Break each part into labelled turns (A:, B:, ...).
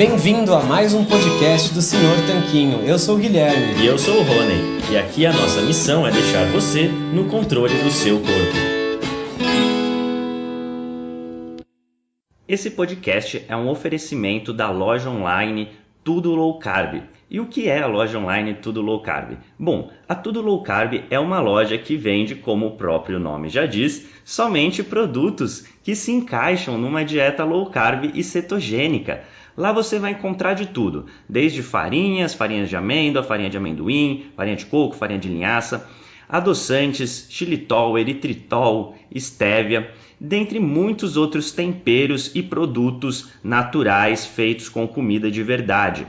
A: Bem-vindo a mais um podcast do Senhor Tanquinho. Eu sou o Guilherme.
B: E eu sou o Rony. E aqui a nossa missão é deixar você no controle do seu corpo. Esse podcast é um oferecimento da loja online Tudo Low Carb. E o que é a loja online Tudo Low Carb? Bom, a Tudo Low Carb é uma loja que vende, como o próprio nome já diz, somente produtos que se encaixam numa dieta low carb e cetogênica. Lá você vai encontrar de tudo, desde farinhas, farinhas de amêndoa, farinha de amendoim, farinha de coco, farinha de linhaça, adoçantes, xilitol, eritritol, estévia, dentre muitos outros temperos e produtos naturais feitos com comida de verdade.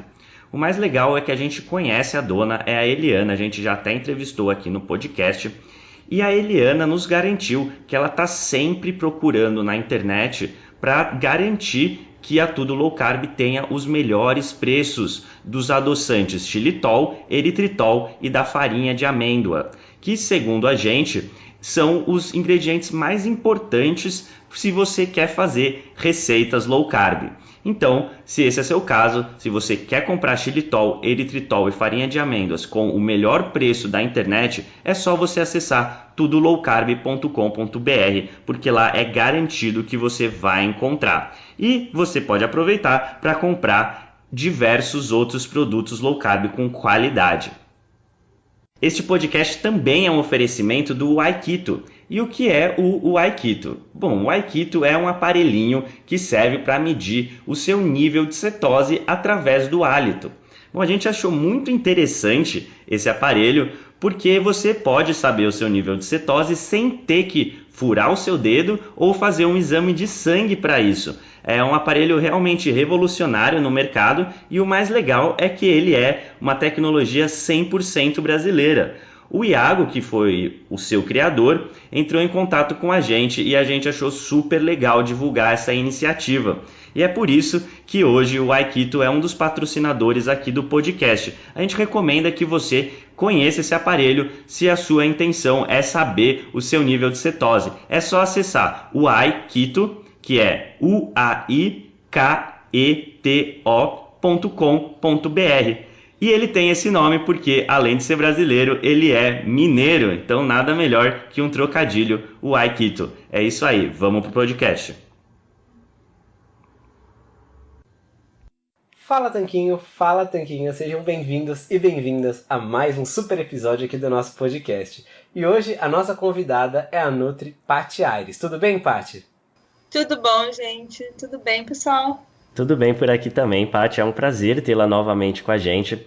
B: O mais legal é que a gente conhece a dona, é a Eliana, a gente já até entrevistou aqui no podcast. E a Eliana nos garantiu que ela está sempre procurando na internet para garantir que a Tudo Low Carb tenha os melhores preços dos adoçantes xilitol, eritritol e da farinha de amêndoa, que segundo a gente são os ingredientes mais importantes se você quer fazer receitas low carb. Então, se esse é seu caso, se você quer comprar xilitol, eritritol e farinha de amêndoas com o melhor preço da internet, é só você acessar tudolowcarb.com.br, porque lá é garantido que você vai encontrar. E você pode aproveitar para comprar diversos outros produtos low carb com qualidade. Este podcast também é um oferecimento do Aikito. E o que é o, o Aikito? Bom, o Aikito é um aparelhinho que serve para medir o seu nível de cetose através do hálito. Bom, a gente achou muito interessante esse aparelho porque você pode saber o seu nível de cetose sem ter que furar o seu dedo ou fazer um exame de sangue para isso. É um aparelho realmente revolucionário no mercado e o mais legal é que ele é uma tecnologia 100% brasileira. O Iago, que foi o seu criador, entrou em contato com a gente e a gente achou super legal divulgar essa iniciativa. E é por isso que hoje o Aikito é um dos patrocinadores aqui do podcast. A gente recomenda que você conheça esse aparelho se a sua intenção é saber o seu nível de cetose. É só acessar o Aikito que é uaiketo.com.br. E ele tem esse nome porque, além de ser brasileiro, ele é mineiro. Então, nada melhor que um trocadilho, o Aikito. É isso aí, vamos pro podcast.
A: Fala Tanquinho, fala Tanquinho, sejam bem-vindos e bem-vindas a mais um super episódio aqui do nosso podcast. E hoje a nossa convidada é a Nutri Pati Aires. Tudo bem, Pati?
C: Tudo bom, gente? Tudo bem, pessoal?
B: Tudo bem por aqui também, Paty. É um prazer tê-la novamente com a gente.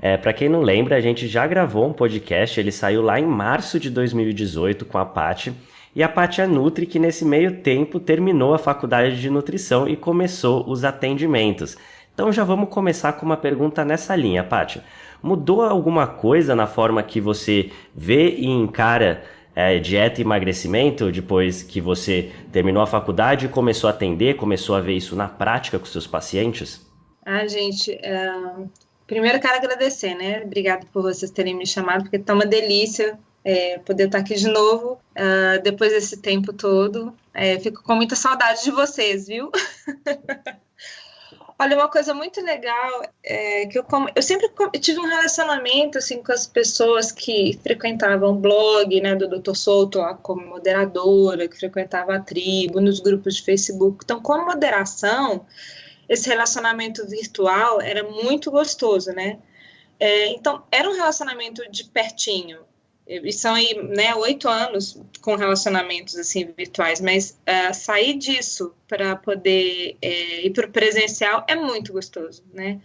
B: É, para quem não lembra, a gente já gravou um podcast, ele saiu lá em março de 2018 com a Paty. E a Paty é Nutri, que nesse meio tempo terminou a faculdade de nutrição e começou os atendimentos. Então já vamos começar com uma pergunta nessa linha, Paty. Mudou alguma coisa na forma que você vê e encara é, dieta e emagrecimento depois que você terminou a faculdade e começou a atender, começou a ver isso na prática com seus pacientes?
C: Ah, gente, é... primeiro quero agradecer, né? Obrigada por vocês terem me chamado, porque tá uma delícia é, poder estar aqui de novo uh, depois desse tempo todo. É, fico com muita saudade de vocês, viu? Olha, uma coisa muito legal é que eu, eu sempre tive um relacionamento assim com as pessoas que frequentavam o blog, né, do Dr. Souto lá como moderadora, que frequentava a tribo, nos grupos de Facebook. Então, como moderação, esse relacionamento virtual era muito gostoso, né? É, então, era um relacionamento de pertinho e são aí, né, oito anos com relacionamentos assim virtuais, mas uh, sair disso para poder é, ir para o presencial é muito gostoso, né?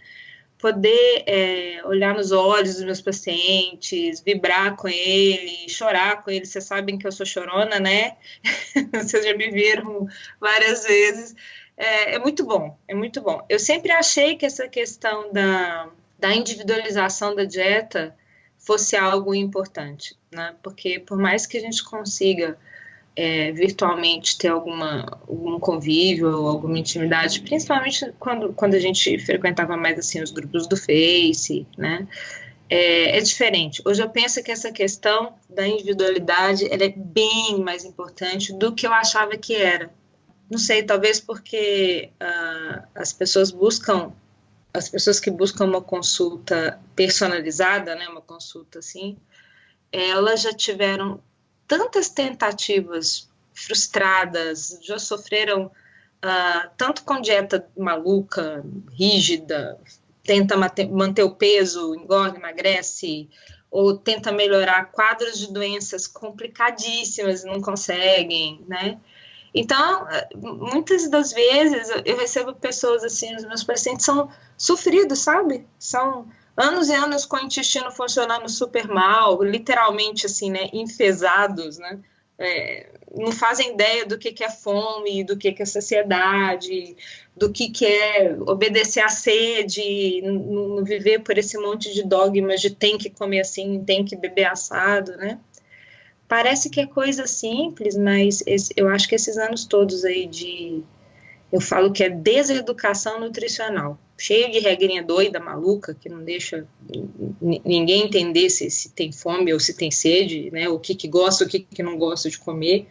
C: Poder é, olhar nos olhos dos meus pacientes, vibrar com eles, chorar com eles. Vocês sabem que eu sou chorona, né? Vocês já me viram várias vezes. É, é muito bom, é muito bom. Eu sempre achei que essa questão da, da individualização da dieta fosse algo importante, né? Porque por mais que a gente consiga é, virtualmente ter alguma algum convívio ou alguma intimidade, principalmente quando, quando a gente frequentava mais assim os grupos do Face, né? É, é, diferente. Hoje eu penso que essa questão da individualidade ela é bem mais importante do que eu achava que era. Não sei, talvez porque uh, as pessoas buscam as pessoas que buscam uma consulta personalizada, né, uma consulta assim, elas já tiveram tantas tentativas frustradas, já sofreram uh, tanto com dieta maluca, rígida, tenta manter o peso, engorda, emagrece, ou tenta melhorar quadros de doenças complicadíssimas e não conseguem, né? Então, muitas das vezes eu recebo pessoas assim, os meus pacientes são sofridos, sabe? São anos e anos com o intestino funcionando super mal, literalmente assim, né, enfesados, né? É, não fazem ideia do que, que é fome, do que, que é sociedade, do que, que é obedecer à sede, não viver por esse monte de dogmas de tem que comer assim, tem que beber assado, né? Parece que é coisa simples, mas eu acho que esses anos todos aí de. Eu falo que é deseducação nutricional, cheio de regrinha doida, maluca, que não deixa ninguém entender se, se tem fome ou se tem sede, né? O que, que gosta, o que, que não gosta de comer.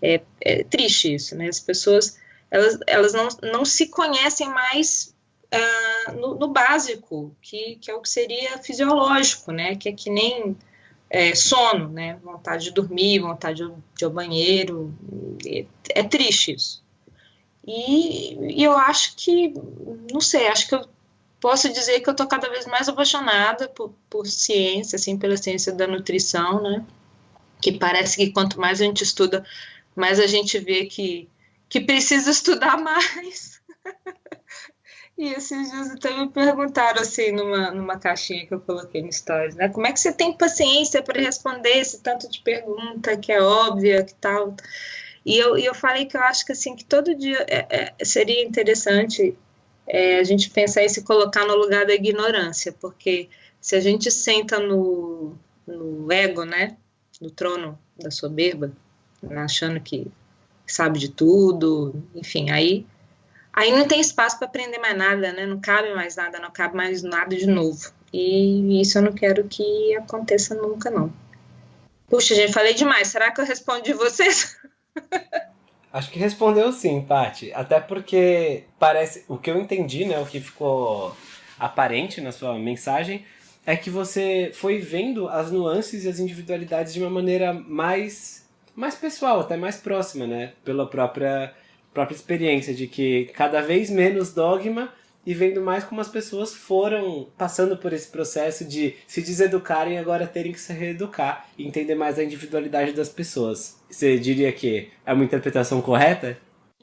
C: É, é triste isso, né? As pessoas elas, elas não, não se conhecem mais uh, no, no, básico, que, que é o que seria fisiológico, né? Que é que nem é, sono, né? Vontade de dormir, vontade de, ir ao banheiro. É, é triste isso. E, e, eu acho que, não sei, acho que eu posso dizer que eu estou cada vez mais apaixonada por, por ciência, assim, pela ciência da nutrição, né? Que parece que quanto mais a gente estuda, mais a gente vê que, que precisa estudar mais. E esses dias até me perguntaram assim numa, numa caixinha que eu coloquei no Stories, né? Como é que você tem paciência para responder esse tanto de pergunta que é óbvia, que tal? E eu, e eu falei que eu acho que assim que todo dia é, é, seria interessante é, a gente pensar e se colocar no lugar da ignorância, porque se a gente senta no, no ego, né? No trono da soberba, achando que sabe de tudo, enfim, aí aí não tem espaço para aprender mais nada, né? Não cabe mais nada, não cabe mais nada de novo. E isso eu não quero que aconteça nunca, não. Puxa, gente, falei demais. Será que eu respondi vocês?
A: Acho que respondeu sim, Paty. Até porque parece. O que eu entendi, né? O que ficou aparente na sua mensagem é que você foi vendo as nuances e as individualidades de uma maneira mais, mais pessoal, até mais próxima, né? Pela própria própria experiência de que cada vez menos dogma e vendo mais como as pessoas foram passando por esse processo de se deseducarem e agora terem que se reeducar e entender mais a individualidade das pessoas. Você diria que é uma interpretação correta?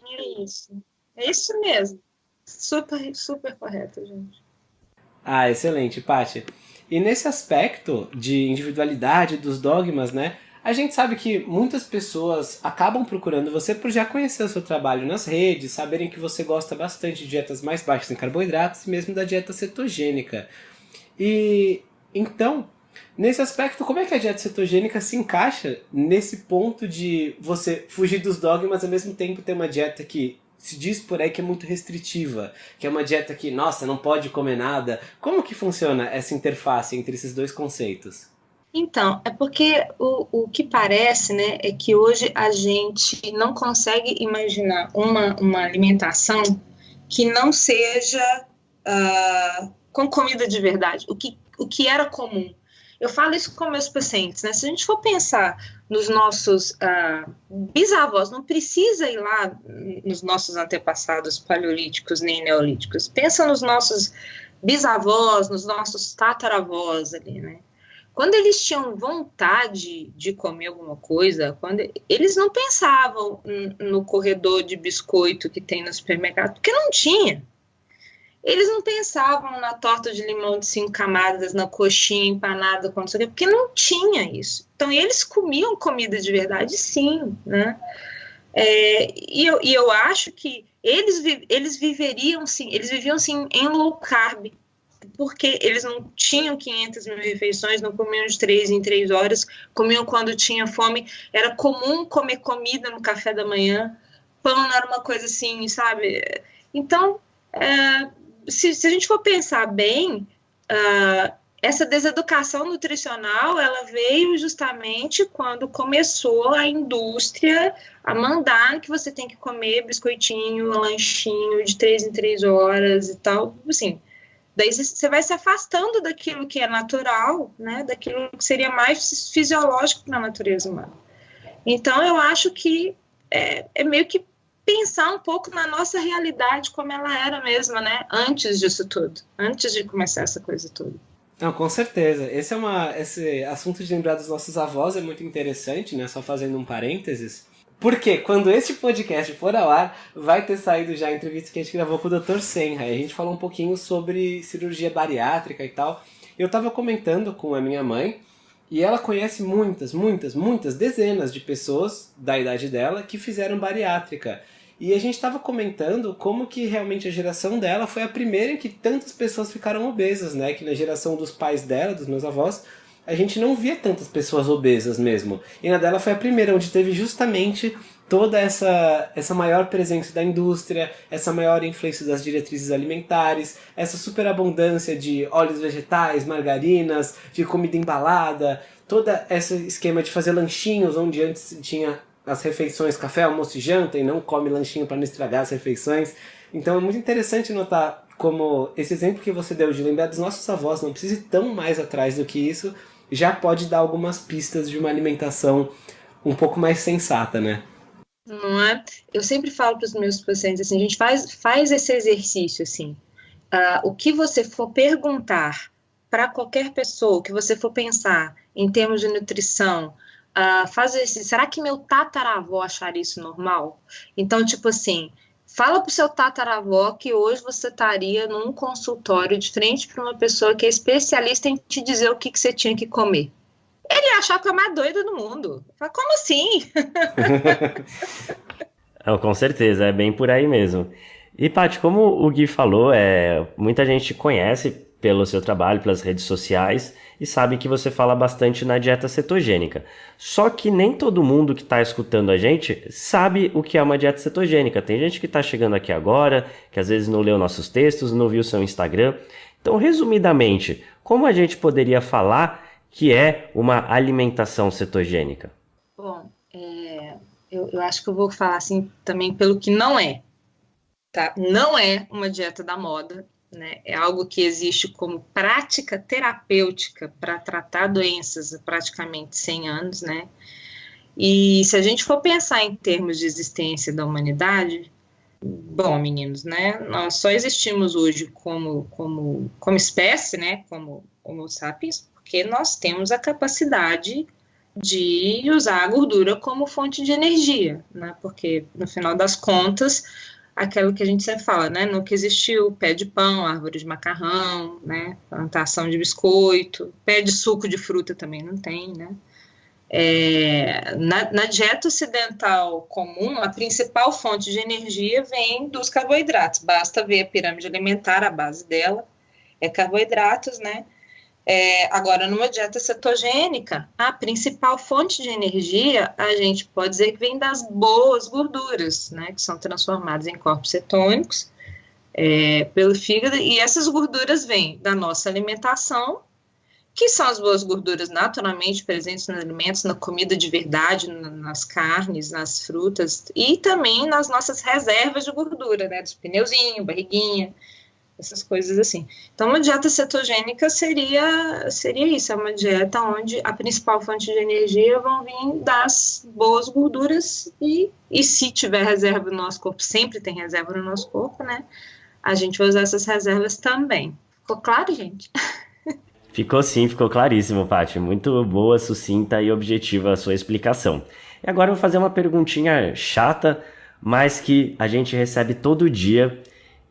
C: É isso. É isso mesmo. Super, super correto, gente.
A: Ah, excelente, Paty. E nesse aspecto de individualidade dos dogmas, né? A gente sabe que muitas pessoas acabam procurando você por já conhecer o seu trabalho nas redes, saberem que você gosta bastante de dietas mais baixas em carboidratos e mesmo da dieta cetogênica. E então, nesse aspecto, como é que a dieta cetogênica se encaixa nesse ponto de você fugir dos dogmas ao mesmo tempo ter uma dieta que se diz por aí que é muito restritiva, que é uma dieta que, nossa, não pode comer nada. Como que funciona essa interface entre esses dois conceitos?
C: Então, é porque o, o que parece, né, é que hoje a gente não consegue imaginar uma, uma alimentação que não seja uh, com comida de verdade, o que, o que era comum. Eu falo isso com meus pacientes, né? Se a gente for pensar nos nossos uh, bisavós, não precisa ir lá nos nossos antepassados paleolíticos nem neolíticos. Pensa nos nossos bisavós, nos nossos tataravós ali, né? Quando eles tinham vontade de comer alguma coisa, quando eles não pensavam no corredor de biscoito que tem no supermercado, porque não tinha. Eles não pensavam na torta de limão de cinco camadas, na coxinha empanada, porque não tinha isso. Então, eles comiam comida de verdade, sim, né? É, e, eu, e eu acho que eles, eles viveriam, sim, eles viviam, sim, em low carb, porque eles não tinham 500 mil refeições, não comiam de três em três horas, comiam quando tinha fome. Era comum comer comida no café da manhã, pão não era uma coisa assim, sabe? Então, é, se, se, a gente for pensar bem, uh, essa deseducação nutricional ela veio justamente quando começou a indústria a mandar que você tem que comer biscoitinho, lanchinho de três em três horas e tal. Assim, Daí você vai se afastando daquilo que é natural, né? Daquilo que seria mais fisiológico para a natureza humana. Então, eu acho que é, é meio que pensar um pouco na nossa realidade como ela era mesmo, né? Antes disso tudo, antes de começar essa coisa toda.
A: Não, com certeza. Esse é uma, esse assunto de lembrar dos nossos avós é muito interessante, né? Só fazendo um parênteses. Porque quando este podcast for ao ar, vai ter saído já a entrevista que a gente gravou com o Dr. Senra. A gente falou um pouquinho sobre cirurgia bariátrica e tal. Eu tava comentando com a minha mãe e ela conhece muitas, muitas, muitas dezenas de pessoas da idade dela que fizeram bariátrica. E a gente estava comentando como que realmente a geração dela foi a primeira em que tantas pessoas ficaram obesas, né? Que na geração dos pais dela, dos meus avós, a gente não via tantas pessoas obesas mesmo. E na dela foi a primeira, onde teve justamente toda essa, essa maior presença da indústria, essa maior influência das diretrizes alimentares, essa superabundância de óleos vegetais, margarinas, de comida embalada, todo esse esquema de fazer lanchinhos, onde antes tinha as refeições, café, almoço e janta, e não come lanchinho para não estragar as refeições. Então é muito interessante notar como esse exemplo que você deu de lembrar dos nossos avós, não precisa ir tão mais atrás do que isso, já pode dar algumas pistas de uma alimentação um pouco mais sensata, né?
C: Não é? Eu sempre falo para os meus pacientes assim, a gente faz, faz esse exercício assim. Uh, o que você for perguntar para qualquer pessoa, o que você for pensar em termos de nutrição, uh, faz esse, será que meu tataravô acharia isso normal? Então, tipo assim, fala pro seu tataravó que hoje você estaria num consultório de frente para uma pessoa que é especialista em te dizer o que, que você tinha que comer. Ele achar que é a mais doida do mundo. Fala, como assim?
B: Com certeza, é bem por aí mesmo. E, Paty, como o Gui falou, é, muita gente conhece pelo seu trabalho, pelas redes sociais, e sabe que você fala bastante na dieta cetogênica. Só que nem todo mundo que está escutando a gente sabe o que é uma dieta cetogênica. Tem gente que está chegando aqui agora, que às vezes não leu nossos textos, não viu seu Instagram. Então, resumidamente, como a gente poderia falar que é uma alimentação cetogênica?
C: Bom, é, eu, eu acho que eu vou falar assim também pelo que não é. Tá? Não é uma dieta da moda, né? É algo que existe como prática terapêutica para tratar doenças há praticamente 100 anos, né? E se a gente for pensar em termos de existência da humanidade, bom, meninos, né? Nós só existimos hoje como, como, como espécie, né? Como Homo sapiens, porque nós temos a capacidade de usar a gordura como fonte de energia, né? Porque no final das contas aquilo que a gente sempre fala, né? Nunca existiu pé de pão, árvore de macarrão, né? Plantação de biscoito, pé de suco de fruta também não tem, né? É, na, na, dieta ocidental comum, a principal fonte de energia vem dos carboidratos. Basta ver a pirâmide alimentar, a base dela é carboidratos, né? É, agora, numa dieta cetogênica, a principal fonte de energia, a gente pode dizer que vem das boas gorduras, né, que são transformadas em corpos cetônicos é, pelo fígado, e essas gorduras vêm da nossa alimentação, que são as boas gorduras naturalmente presentes nos alimentos, na comida de verdade, nas carnes, nas frutas, e também nas nossas reservas de gordura, né, dos pneuzinhos, barriguinha, essas coisas assim. Então, uma dieta cetogênica seria, seria isso, é uma dieta onde a principal fonte de energia vão vir das boas gorduras e, e se tiver reserva no nosso corpo, sempre tem reserva no nosso corpo, né? A gente vai usar essas reservas também. Ficou claro, gente?
B: Ficou sim, ficou claríssimo, Paty. Muito boa, sucinta e objetiva a sua explicação. E agora eu vou fazer uma perguntinha chata, mas que a gente recebe todo dia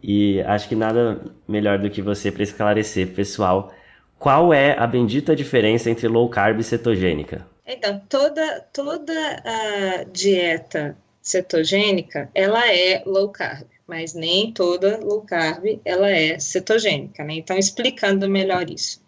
B: e acho que nada melhor do que você para esclarecer, pessoal, qual é a bendita diferença entre low carb e cetogênica?
C: Então, toda, toda a dieta cetogênica, ela é low carb, mas nem toda low carb, ela é cetogênica, né? Então, explicando melhor isso.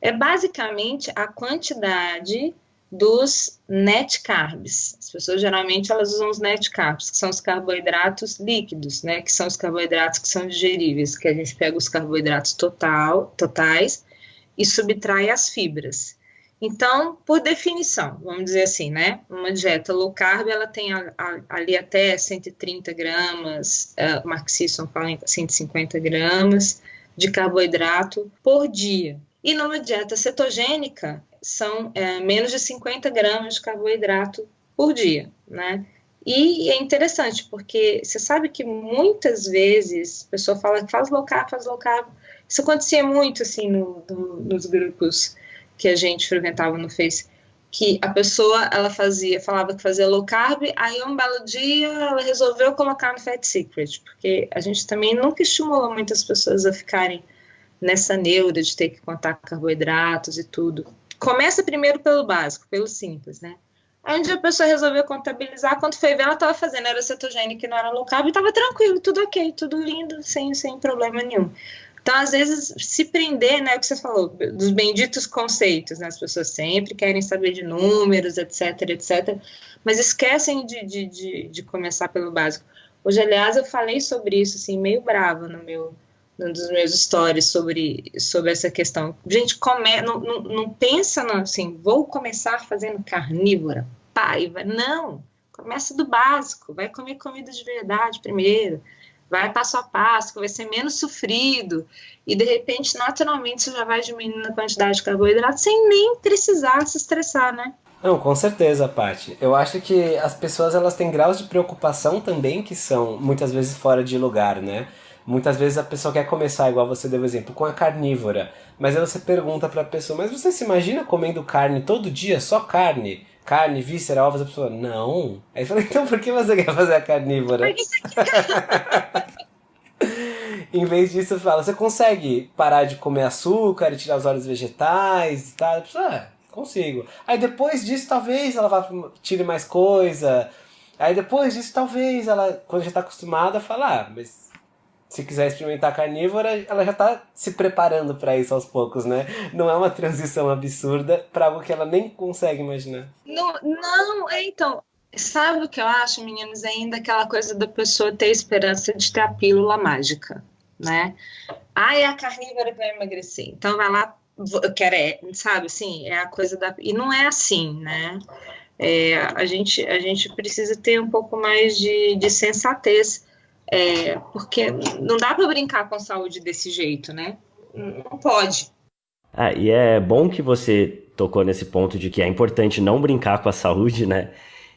C: É basicamente a quantidade dos net carbs. As pessoas geralmente elas usam os net carbs, que são os carboidratos líquidos, né, que são os carboidratos que são digeríveis, que a gente pega os carboidratos total, totais e subtrai as fibras. Então, por definição, vamos dizer assim, né, uma dieta low carb, ela tem a, a, ali até 130 gramas, uh, Mark fala em 150 gramas, de carboidrato por dia. E numa dieta cetogênica, são é, menos de 50 gramas de carboidrato por dia, né? E é interessante, porque você sabe que muitas vezes a pessoa fala que faz low carb, faz low carb. Isso acontecia muito, assim, no, no, nos grupos que a gente frequentava no Face, que a pessoa, ela fazia, falava que fazia low carb, aí um belo dia ela resolveu colocar no Fat Secret, porque a gente também nunca estimulou muitas pessoas a ficarem nessa neura de ter que contar carboidratos e tudo. Começa primeiro pelo básico, pelo simples, né? Aí um dia a pessoa resolveu contabilizar, quando foi ver, ela estava fazendo, era cetogênica e não era low carb, estava tranquilo, tudo ok, tudo lindo, sem, sem problema nenhum. Então, às vezes, se prender, né, o que você falou, dos benditos conceitos, né, as pessoas sempre querem saber de números, etc, etc, mas esquecem de, de, de, de começar pelo básico. Hoje, aliás, eu falei sobre isso, assim, meio brava no meu, num dos meus stories sobre, sobre essa questão. Gente, come, não, não, não pensa no, assim, vou começar fazendo carnívora, paiva. Não, começa do básico, vai comer comida de verdade primeiro, vai passo a passo, vai ser menos sofrido, e de repente, naturalmente, você já vai diminuindo a quantidade de carboidrato sem nem precisar se estressar, né?
A: Não, com certeza, Paty. Eu acho que as pessoas elas têm graus de preocupação também que são muitas vezes fora de lugar, né? Muitas vezes a pessoa quer começar, igual você deu exemplo, com a carnívora. Mas aí você pergunta pra pessoa, mas você se imagina comendo carne todo dia, só carne? Carne, víscera, ovos, a pessoa, não. Aí fala, então por que você quer fazer a carnívora? em vez disso, fala, você consegue parar de comer açúcar e tirar os óleos vegetais e tal? A pessoa, ah, consigo. Aí depois disso, talvez ela vá tire mais coisa. Aí depois disso, talvez ela, quando já está acostumada, fala, ah, mas se quiser experimentar carnívora, ela já está se preparando para isso aos poucos, né? Não é uma transição absurda para algo que ela nem consegue imaginar.
C: Não, não, é, então, sabe o que eu acho, meninos? Ainda aquela coisa da pessoa ter esperança de ter a pílula mágica, né? Ah, é a carnívora que vai emagrecer. Então vai lá, eu quero, é, sabe, assim, é a coisa da. E não é assim, né? É, a, gente, a gente precisa ter um pouco mais de, de sensatez é, porque não dá para brincar com saúde desse jeito, né? Não pode.
B: Ah, e é bom que você tocou nesse ponto de que é importante não brincar com a saúde, né?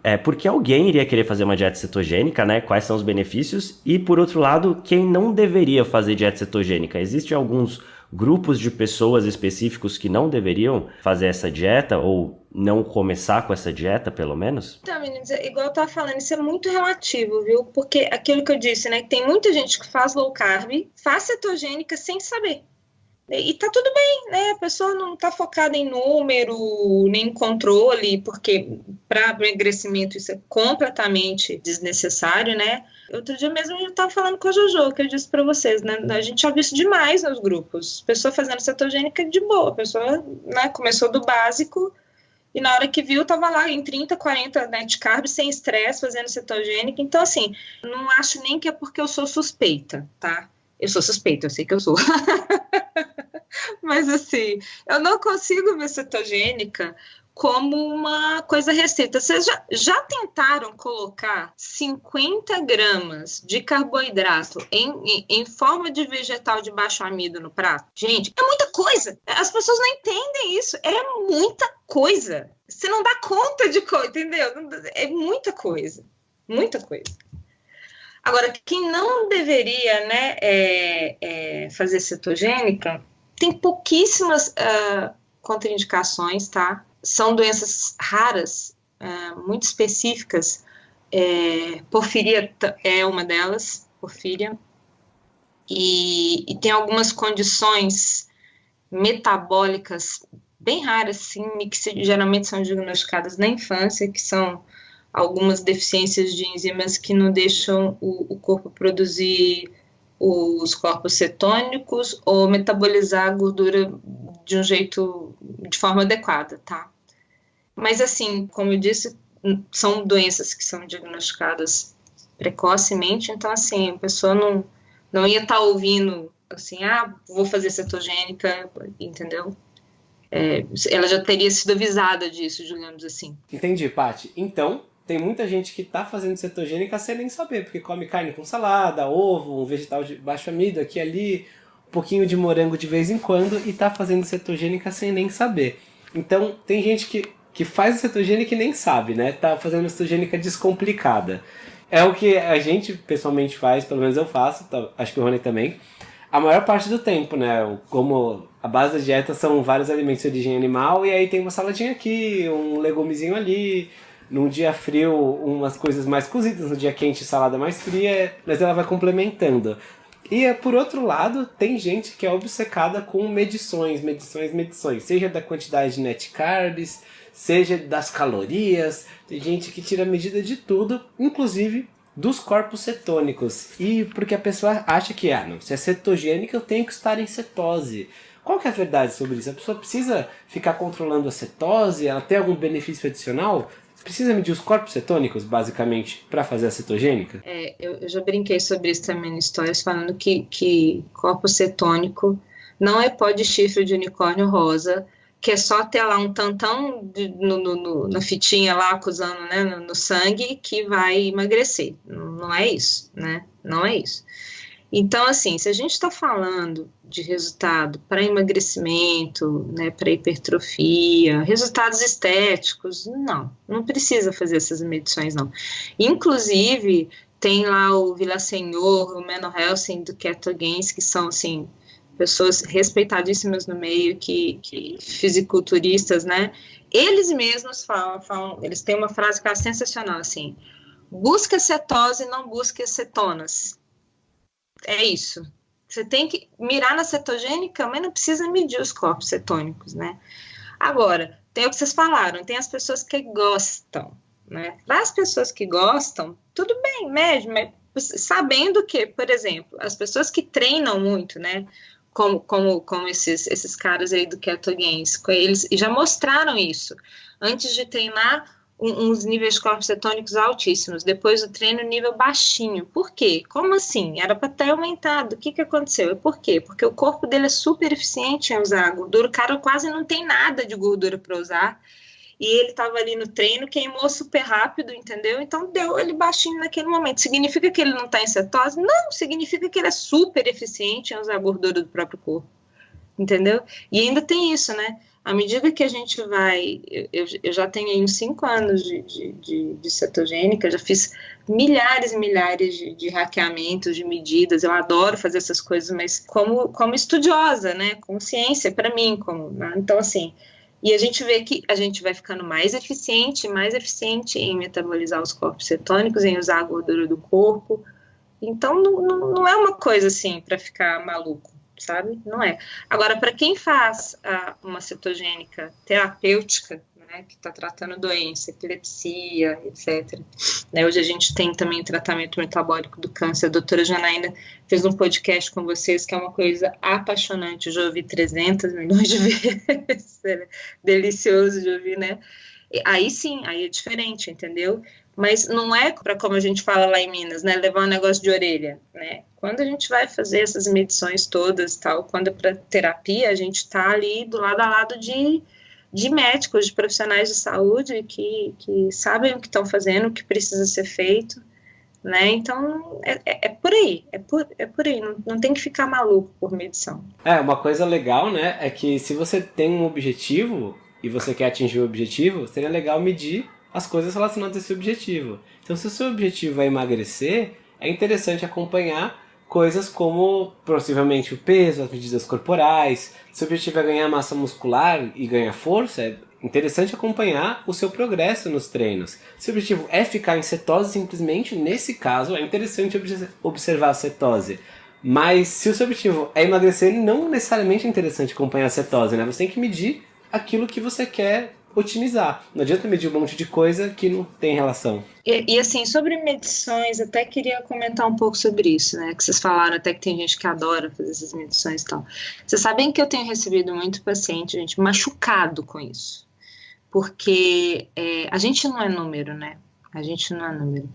B: É porque alguém iria querer fazer uma dieta cetogênica, né? Quais são os benefícios? E por outro lado, quem não deveria fazer dieta cetogênica? Existem alguns grupos de pessoas específicos que não deveriam fazer essa dieta ou não começar com essa dieta, pelo menos?
C: Então, meninos, é igual eu tava falando, isso é muito relativo, viu? Porque aquilo que eu disse, né? Tem muita gente que faz low carb, faz cetogênica sem saber. E tá tudo bem, né? A pessoa não tá focada em número, nem em controle, porque para emagrecimento isso é completamente desnecessário, né? Outro dia mesmo eu estava falando com a Jojo, que eu disse para vocês, né? A gente já viu isso demais nos grupos. Pessoa fazendo cetogênica de boa, a pessoa né, começou do básico e na hora que viu, tava lá em 30, 40 net de carb, sem estresse, fazendo cetogênica. Então, assim, não acho nem que é porque eu sou suspeita, tá? Eu sou suspeita, eu sei que eu sou. Mas, assim, eu não consigo ver cetogênica como uma coisa restrita. Vocês já, já tentaram colocar 50 gramas de carboidrato em, em, em, forma de vegetal de baixo amido no prato? Gente, é muita coisa. As pessoas não entendem isso. É muita coisa. Você não dá conta de coisa, entendeu? É muita coisa. Muita coisa. Agora, quem não deveria né, é, é, fazer cetogênica, tem pouquíssimas uh, contraindicações, tá? São doenças raras, é, muito específicas. É, porfiria é uma delas, porfíria. E, e, tem algumas condições metabólicas bem raras, sim, que geralmente são diagnosticadas na infância, que são algumas deficiências de enzimas que não deixam o, o corpo produzir os corpos cetônicos ou metabolizar a gordura de um jeito, de forma adequada, tá? Mas, assim, como eu disse, são doenças que são diagnosticadas precocemente, então, assim, a pessoa não, não ia estar tá ouvindo, assim, ah, vou fazer cetogênica, entendeu? É, ela já teria sido avisada disso, digamos assim.
A: Entendi, Paty. Então, tem muita gente que está fazendo cetogênica sem nem saber, porque come carne com salada, ovo, um vegetal de baixo amido aqui e ali, um pouquinho de morango de vez em quando e tá fazendo cetogênica sem nem saber. Então, tem gente que, que faz cetogênica e nem sabe, né? Tá fazendo cetogênica descomplicada. É o que a gente pessoalmente faz, pelo menos eu faço, tá, acho que o Rony também. A maior parte do tempo, né? Como a base da dieta são vários alimentos de origem animal, e aí tem uma saladinha aqui, um legumezinho ali, num dia frio umas coisas mais cozidas, no dia quente salada mais fria, mas ela vai complementando. E por outro lado, tem gente que é obcecada com medições, medições, medições, seja da quantidade de net carbs, seja das calorias, tem gente que tira medida de tudo, inclusive dos corpos cetônicos. E porque a pessoa acha que, ah, não, se é cetogênica eu tenho que estar em cetose. Qual que é a verdade sobre isso? A pessoa precisa ficar controlando a cetose? Ela tem algum benefício adicional? Precisa medir os corpos cetônicos, basicamente, para fazer a cetogênica?
C: É, eu, eu, já brinquei sobre isso também em histórias, falando que, que corpo cetônico não é pó de chifre de unicórnio rosa, que é só ter lá um tantão de, no, no, no, na fitinha lá, acusando né, no, sangue, que vai emagrecer. Não é isso, né? Não é isso. Então, assim, se a gente está falando de resultado para emagrecimento, né, para hipertrofia, resultados estéticos, não, não precisa fazer essas medições, não. Inclusive, tem lá o Vila Senhor, o Menno Helsing do Keto Games, que são, assim, pessoas respeitadíssimas no meio, que, que fisiculturistas, né, eles mesmos falam, falam, eles têm uma frase que é sensacional, assim, busca cetose, não busca cetonas é isso. Você tem que mirar na cetogênica, mas não precisa medir os corpos cetônicos, né? Agora, tem o que vocês falaram, tem as pessoas que gostam, né? As pessoas que gostam, tudo bem, mede, mas sabendo que, por exemplo, as pessoas que treinam muito, né? Como, como, como esses, esses caras aí do Keto Games, eles já mostraram isso. Antes de treinar, uns níveis cetônicos altíssimos, depois do treino nível baixinho. Por quê? Como assim? Era para ter aumentado. O que, que aconteceu? Por quê? Porque o corpo dele é super eficiente em usar gordura, o cara quase não tem nada de gordura para usar. E ele estava ali no treino, queimou super rápido, entendeu? Então deu ele baixinho naquele momento. Significa que ele não está em cetose? Não, significa que ele é super eficiente em usar a gordura do próprio corpo. Entendeu? E ainda tem isso, né? À medida que a gente vai, eu, eu já tenho aí uns cinco anos de, de, de, de, cetogênica, já fiz milhares e milhares de, de hackeamentos, de medidas, eu adoro fazer essas coisas, mas como, como estudiosa, né, com ciência para mim, como, né? então assim, e a gente vê que a gente vai ficando mais eficiente, mais eficiente em metabolizar os corpos cetônicos, em usar a gordura do corpo, então não, não, não é uma coisa assim para ficar maluco sabe? Não é. Agora, para quem faz uh, uma cetogênica terapêutica, né, que está tratando doença, epilepsia, etc. Né, hoje a gente tem também tratamento metabólico do câncer. A doutora Janaína fez um podcast com vocês que é uma coisa apaixonante. Eu já ouvi 300 milhões de vezes. É delicioso de ouvir, né? Aí sim, aí é diferente, entendeu? mas não é para como a gente fala lá em Minas, né, levar um negócio de orelha, né? Quando a gente vai fazer essas medições todas, tal, quando é para terapia, a gente está ali do lado a lado de, de médicos, de profissionais de saúde que, que sabem o que estão fazendo, o que precisa ser feito, né? Então é, é, é, por aí, é por, é por aí, não, não tem que ficar maluco por medição.
A: É, uma coisa legal, né, é que se você tem um objetivo e você quer atingir o objetivo, seria legal medir as coisas relacionadas a esse objetivo. Então, se o seu objetivo é emagrecer, é interessante acompanhar coisas como possivelmente o peso, as medidas corporais. Se o objetivo é ganhar massa muscular e ganhar força, é interessante acompanhar o seu progresso nos treinos. Se o objetivo é ficar em cetose, simplesmente, nesse caso, é interessante observar a cetose. Mas se o seu objetivo é emagrecer, não necessariamente é interessante acompanhar a cetose, né? Você tem que medir aquilo que você quer otimizar. Não adianta medir um monte de coisa que não tem relação.
C: E, e, assim, sobre medições, até queria comentar um pouco sobre isso, né? Que vocês falaram até que tem gente que adora fazer essas medições e tal. Vocês sabem que eu tenho recebido muito paciente, gente, machucado com isso. Porque é, a gente não é número, né? A gente não é número.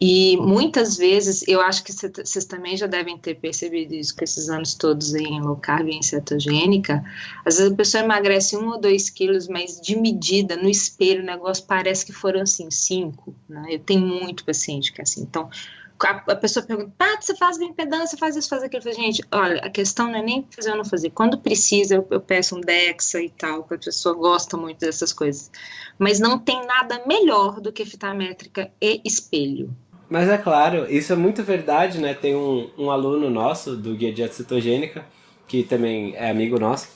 C: E muitas vezes, eu acho que vocês também já devem ter percebido isso com esses anos todos em low carb e em cetogênica. Às vezes a pessoa emagrece um ou dois quilos, mas de medida, no espelho, o negócio parece que foram assim, cinco. Né? Eu tenho muito paciente que é assim. Então, a, pessoa pergunta, Paty, você faz bioimpedância, faz isso, faz aquilo. Eu falo, gente, olha, a questão não é nem fazer ou não fazer. Quando precisa, eu, eu peço um DEXA e tal, porque a pessoa gosta muito dessas coisas. Mas não tem nada melhor do que fita métrica e espelho.
A: Mas é claro, isso é muito verdade, né? Tem um, um aluno nosso do Guia Dieta Cetogênica, que também é amigo nosso,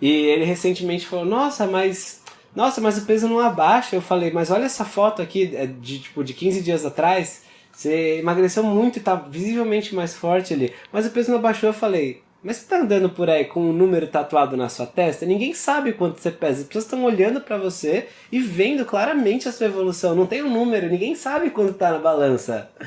A: e ele recentemente falou, nossa, mas nossa, mas o peso não abaixa. Eu falei, mas olha essa foto aqui é de tipo de 15 dias atrás. Você emagreceu muito e tá visivelmente mais forte ali. Mas o peso não abaixou. Eu falei, mas você tá andando por aí com um número tatuado na sua testa? Ninguém sabe quanto você pesa. As pessoas estão olhando para você e vendo claramente a sua evolução. Não tem um número, ninguém sabe quanto tá na balança.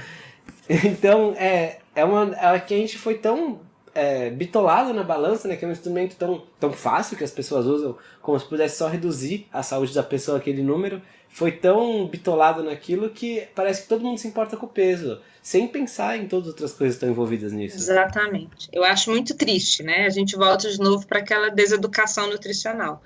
A: Então, é, é uma. É que a gente foi tão é, bitolado na balança, né? Que é um instrumento tão, tão fácil que as pessoas usam, como se pudesse só reduzir a saúde da pessoa aquele número. Foi tão bitolado naquilo que parece que todo mundo se importa com o peso, sem pensar em todas as outras coisas que estão envolvidas nisso.
C: Exatamente. Eu acho muito triste, né? A gente volta de novo para aquela deseducação nutricional.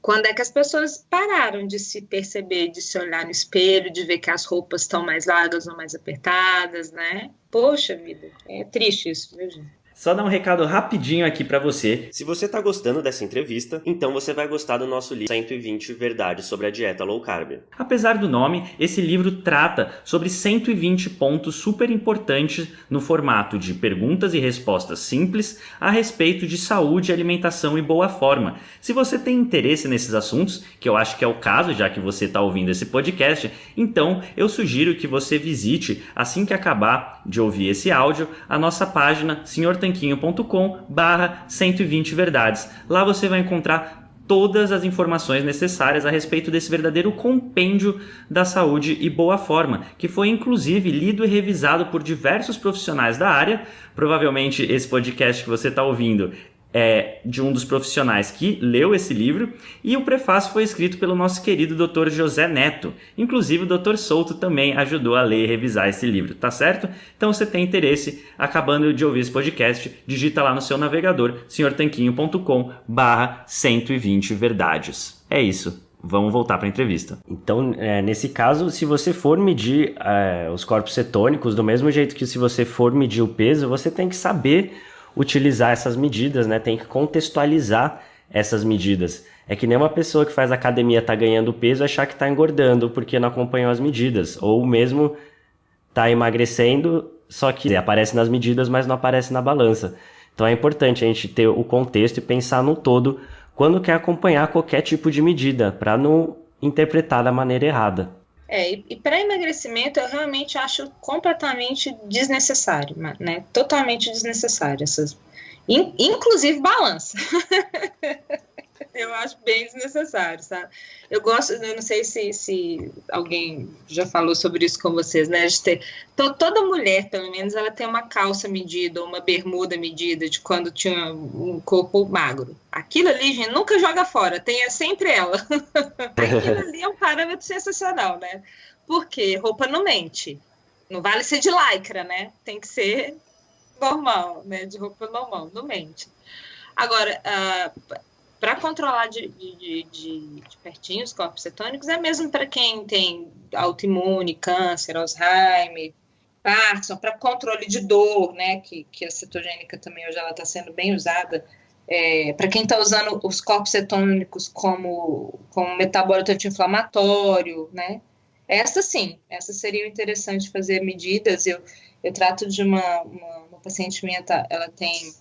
C: Quando é que as pessoas pararam de se perceber, de se olhar no espelho, de ver que as roupas estão mais largas ou mais apertadas, né? Poxa vida, é triste isso, viu, gente?
B: Só dar um recado rapidinho aqui para você.
D: Se você está gostando dessa entrevista, então você vai gostar do nosso livro 120 Verdades sobre a Dieta Low Carb.
B: Apesar do nome, esse livro trata sobre 120 pontos super importantes no formato de perguntas e respostas simples a respeito de saúde, alimentação e boa forma. Se você tem interesse nesses assuntos, que eu acho que é o caso já que você está ouvindo esse podcast, então eu sugiro que você visite, assim que acabar de ouvir esse áudio, a nossa página Senhor tanquinho.com barra 120 verdades. Lá você vai encontrar todas as informações necessárias a respeito desse verdadeiro compêndio da saúde e boa forma, que foi inclusive lido e revisado por diversos profissionais da área. Provavelmente esse podcast que você está ouvindo é, de um dos profissionais que leu esse livro e o prefácio foi escrito pelo nosso querido Dr. José Neto. Inclusive o Dr. Souto também ajudou a ler e revisar esse livro, tá certo? Então se tem interesse, acabando de ouvir esse podcast, digita lá no seu navegador senhortanquinho.com barra 120 verdades. É isso. Vamos voltar para a entrevista.
D: Então, é, nesse caso, se você for medir é, os corpos cetônicos, do mesmo jeito que se você for medir o peso, você tem que saber utilizar essas medidas, né? Tem que contextualizar essas medidas. É que nem uma pessoa que faz academia tá ganhando peso achar que está engordando porque não acompanhou as medidas, ou mesmo tá emagrecendo, só que aparece nas medidas, mas não aparece na balança. Então é importante a gente ter o contexto e pensar no todo quando quer acompanhar qualquer tipo de medida, para não interpretar da maneira errada.
C: É, e, e para emagrecimento eu realmente acho completamente desnecessário, né? Totalmente desnecessário essas, in, inclusive balança. eu acho bem desnecessário, sabe? Eu gosto, eu não sei se, se alguém já falou sobre isso com vocês, né? De ter, então, toda mulher, pelo menos, ela tem uma calça medida, uma bermuda medida de quando tinha um corpo magro. Aquilo ali, gente, nunca joga fora, tem é sempre ela. Aquilo ali é um parâmetro sensacional, né? Porque roupa não mente. Não vale ser de lycra, né? Tem que ser normal, né? De roupa normal, não mente. Agora, uh, para controlar de, de, de, de, pertinho os corpos cetônicos, é mesmo para quem tem autoimune, câncer, Alzheimer, Parkinson, para controle de dor, né, que, que a cetogênica também hoje ela está sendo bem usada, é, para quem está usando os corpos cetônicos como, como metabólito anti-inflamatório, né, essa sim, essa seria interessante fazer medidas, eu, eu trato de uma, uma, uma paciente minha, tá, ela tem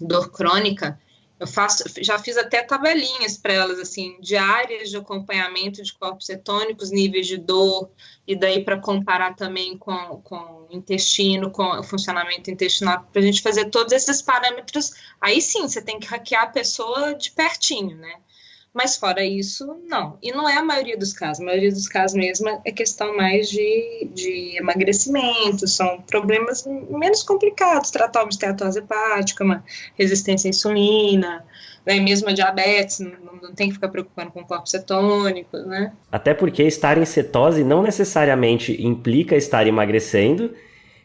C: dor crônica, eu faço, já fiz até tabelinhas para elas, assim, diárias de acompanhamento de corpos cetônicos, níveis de dor, e daí para comparar também com, com o intestino, com o funcionamento intestinal, para a gente fazer todos esses parâmetros. Aí sim, você tem que hackear a pessoa de pertinho, né? Mas fora isso, não. E não é a maioria dos casos. A maioria dos casos mesmo é questão mais de, de emagrecimento, são problemas menos complicados, tratar uma esteatose hepática, uma resistência à insulina, né, mesmo a diabetes, não, não, tem que ficar preocupando com o corpo cetônico, né?
D: Até porque estar em cetose não necessariamente implica estar emagrecendo,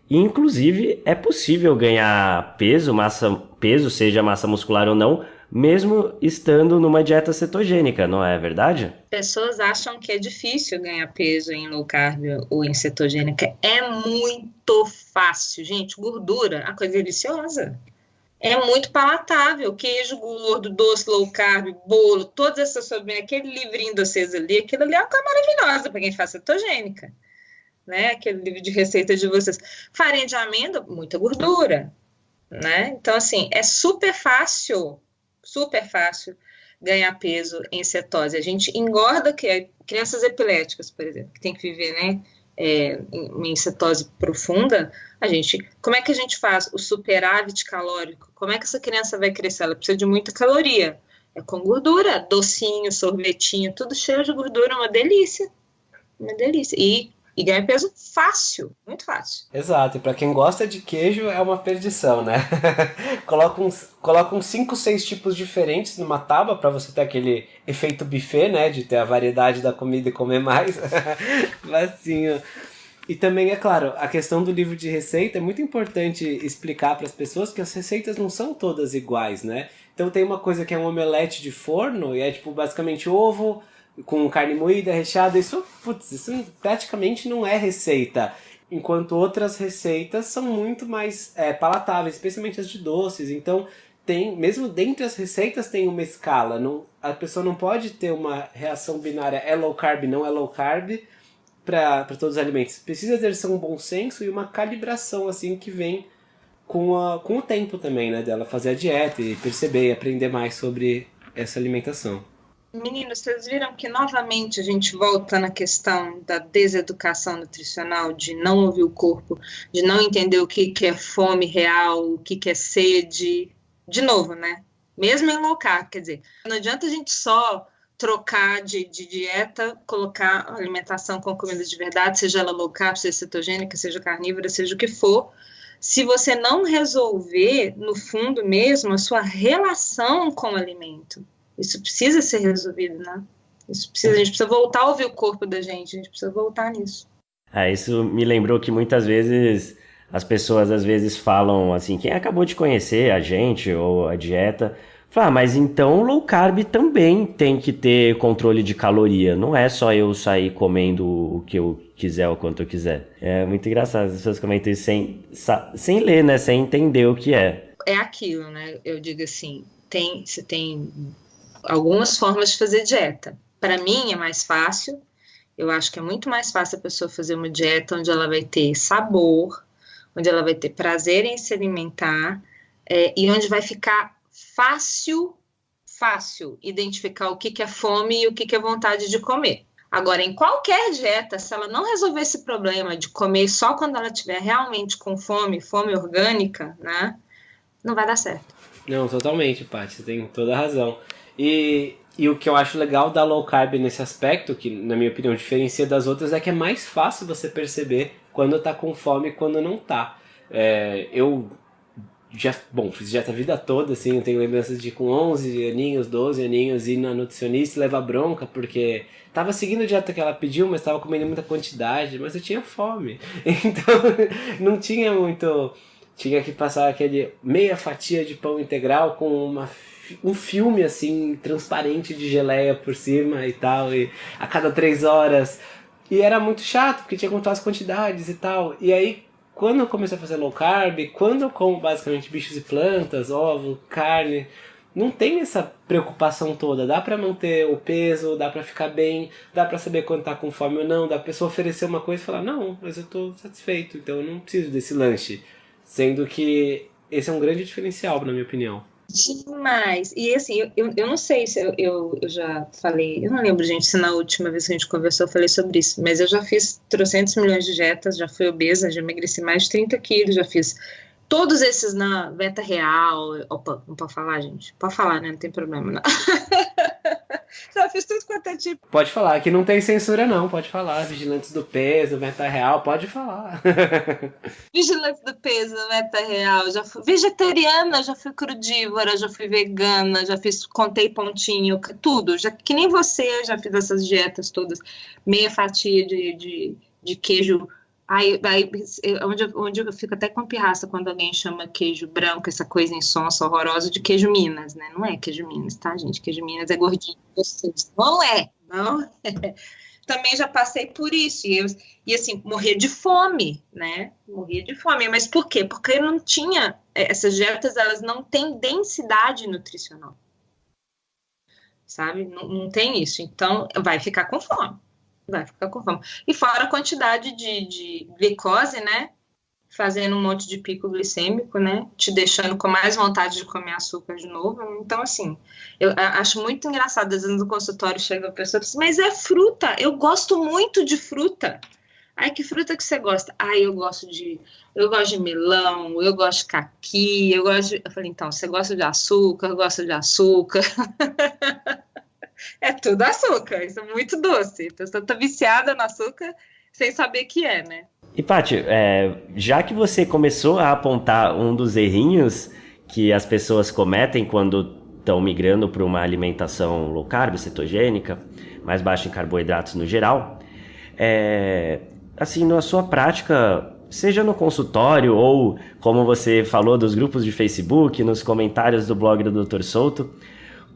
D: e inclusive é possível ganhar peso, massa, peso, seja massa muscular ou não, mesmo estando numa dieta cetogênica, não é verdade?
C: Pessoas acham que é difícil ganhar peso em low carb ou em cetogênica. É muito fácil, gente. Gordura, a coisa deliciosa. É muito palatável. Queijo gordo, doce, low carb, bolo, todas essas sobremesas, aquele livrinho de vocês ali, aquilo ali é uma coisa maravilhosa para quem faz cetogênica. Né? Aquele livro de receitas de vocês. Farinha de amêndoa, muita gordura. Né? Então, assim, é super fácil super fácil ganhar peso em cetose. A gente engorda que é, crianças epiléticas, por exemplo, que tem que viver, né, é, em, cetose profunda, a gente, como é que a gente faz o superávit calórico? Como é que essa criança vai crescer? Ela precisa de muita caloria. É com gordura, docinho, sorvetinho, tudo cheio de gordura, uma delícia. Uma delícia. E e ganha peso fácil, muito fácil.
A: Exato, e para quem gosta de queijo é uma perdição, né? coloca uns, coloca uns 5, 6 tipos diferentes numa tábua para você ter aquele efeito buffet, né? De ter a variedade da comida e comer mais. Facinho. E também, é claro, a questão do livro de receita é muito importante explicar para as pessoas que as receitas não são todas iguais, né? Então tem uma coisa que é um omelete de forno e é tipo basicamente ovo, com carne moída, recheada, isso, putz, isso praticamente não é receita. Enquanto outras receitas são muito mais é, palatáveis, especialmente as de doces. Então, tem, mesmo dentre as receitas tem uma escala. Não, a pessoa não pode ter uma reação binária é low carb, não é low carb para todos os alimentos. Precisa ter um bom senso e uma calibração assim que vem com, a, com o tempo também, né? Dela fazer a dieta e perceber e aprender mais sobre essa alimentação.
C: Meninos, vocês viram que novamente a gente volta na questão da deseducação nutricional, de não ouvir o corpo, de não entender o que, que é fome real, o que, que é sede. De novo, né? Mesmo em low carb, quer dizer, não adianta a gente só trocar de, de dieta, colocar alimentação com comida de verdade, seja ela low carb, seja cetogênica, seja carnívora, seja o que for, se você não resolver, no fundo mesmo, a sua relação com o alimento. Isso precisa ser resolvido, né? Isso precisa, a gente precisa voltar a ouvir o corpo da gente, a gente precisa voltar nisso.
D: É, isso me lembrou que muitas vezes as pessoas às vezes falam assim, quem acabou de conhecer a gente ou a dieta, fala, ah, mas então low carb também tem que ter controle de caloria, não é só eu sair comendo o que eu quiser ou quanto eu quiser. É muito engraçado as pessoas comentam isso sem, sem ler, né, sem entender o que é.
C: É aquilo, né, eu digo assim, tem, você tem algumas formas de fazer dieta. Para mim é mais fácil. Eu acho que é muito mais fácil a pessoa fazer uma dieta onde ela vai ter sabor, onde ela vai ter prazer em se alimentar é, e onde vai ficar fácil, fácil identificar o que, que é fome e o que, que é vontade de comer. Agora, em qualquer dieta, se ela não resolver esse problema de comer só quando ela estiver realmente com fome, fome orgânica, né, não vai dar certo.
A: Não, totalmente, Paty, você tem toda a razão. E, e o que eu acho legal da low carb nesse aspecto, que na minha opinião diferencia das outras, é que é mais fácil você perceber quando tá com fome e quando não tá. É, eu já, bom, fiz dieta a vida toda, assim, eu tenho lembranças de com 11 aninhos, 12 aninhos, ir na nutricionista e levar bronca, porque tava seguindo a dieta que ela pediu, mas tava comendo muita quantidade, mas eu tinha fome. Então, não tinha muito... Tinha que passar aquele meia fatia de pão integral com uma um filme assim, transparente de geleia por cima e tal, e a cada três horas. E era muito chato, porque tinha que contar as quantidades e tal. E aí, quando eu comecei a fazer low carb, quando eu como basicamente bichos e plantas, ovo, carne, não tem essa preocupação toda. Dá para manter o peso, dá para ficar bem, dá para saber quando tá com fome ou não, dá pra pessoa oferecer uma coisa e falar: "Não, mas eu tô satisfeito, então eu não preciso desse lanche". Sendo que esse é um grande diferencial, na minha opinião.
C: Demais. E assim, eu, eu não sei se eu, eu, eu, já falei, eu não lembro, gente, se na última vez que a gente conversou eu falei sobre isso, mas eu já fiz trocentos milhões de dietas, já fui obesa, já emagreci mais de 30 quilos, já fiz todos esses na Veta Real. Opa, não pode falar, gente? Pode falar, né? Não tem problema, não. Fiz tudo quanto é tipo.
A: Pode falar, que não tem censura, não. Pode falar. Vigilantes do peso, Veta Real, pode falar.
C: Vigilantes do peso, Veta Real. Já fui vegetariana, já fui crudívora, já fui vegana, já fiz, contei pontinho, tudo. Já, que nem você, já fiz essas dietas todas. Meia fatia de, de, de queijo Aí, aí onde, onde eu fico até com pirraça quando alguém chama queijo branco, essa coisa insonsa, horrorosa, de queijo Minas, né? Não é queijo Minas, tá, gente? Queijo Minas é gordinho. Não é, não é. Também já passei por isso, e, eu, e assim, morria de fome, né? Morria de fome, mas por quê? Porque eu não tinha, é, essas dietas, elas não têm densidade nutricional, sabe? Não, não tem isso, então vai ficar com fome vai ficar com fome. E fora a quantidade de, de glicose, né? Fazendo um monte de pico glicêmico, né? Te deixando com mais vontade de comer açúcar de novo. Então, assim, eu acho muito engraçado. Às vezes no consultório chega a pessoa e diz, mas é fruta, eu gosto muito de fruta. Ai, que fruta que você gosta? Ai, eu gosto de. Eu gosto de melão, eu gosto de caqui, eu gosto de. Eu falei, então, você gosta de açúcar, eu gosto de açúcar. é tudo açúcar, isso é muito doce. A pessoa tá viciada no açúcar sem saber que é, né?
D: E Paty, é, já que você começou a apontar um dos errinhos que as pessoas cometem quando estão migrando para uma alimentação low carb, cetogênica, mais baixa em carboidratos no geral, é, assim, na sua prática, seja no consultório ou, como você falou, dos grupos de Facebook, nos comentários do blog do Dr. Souto,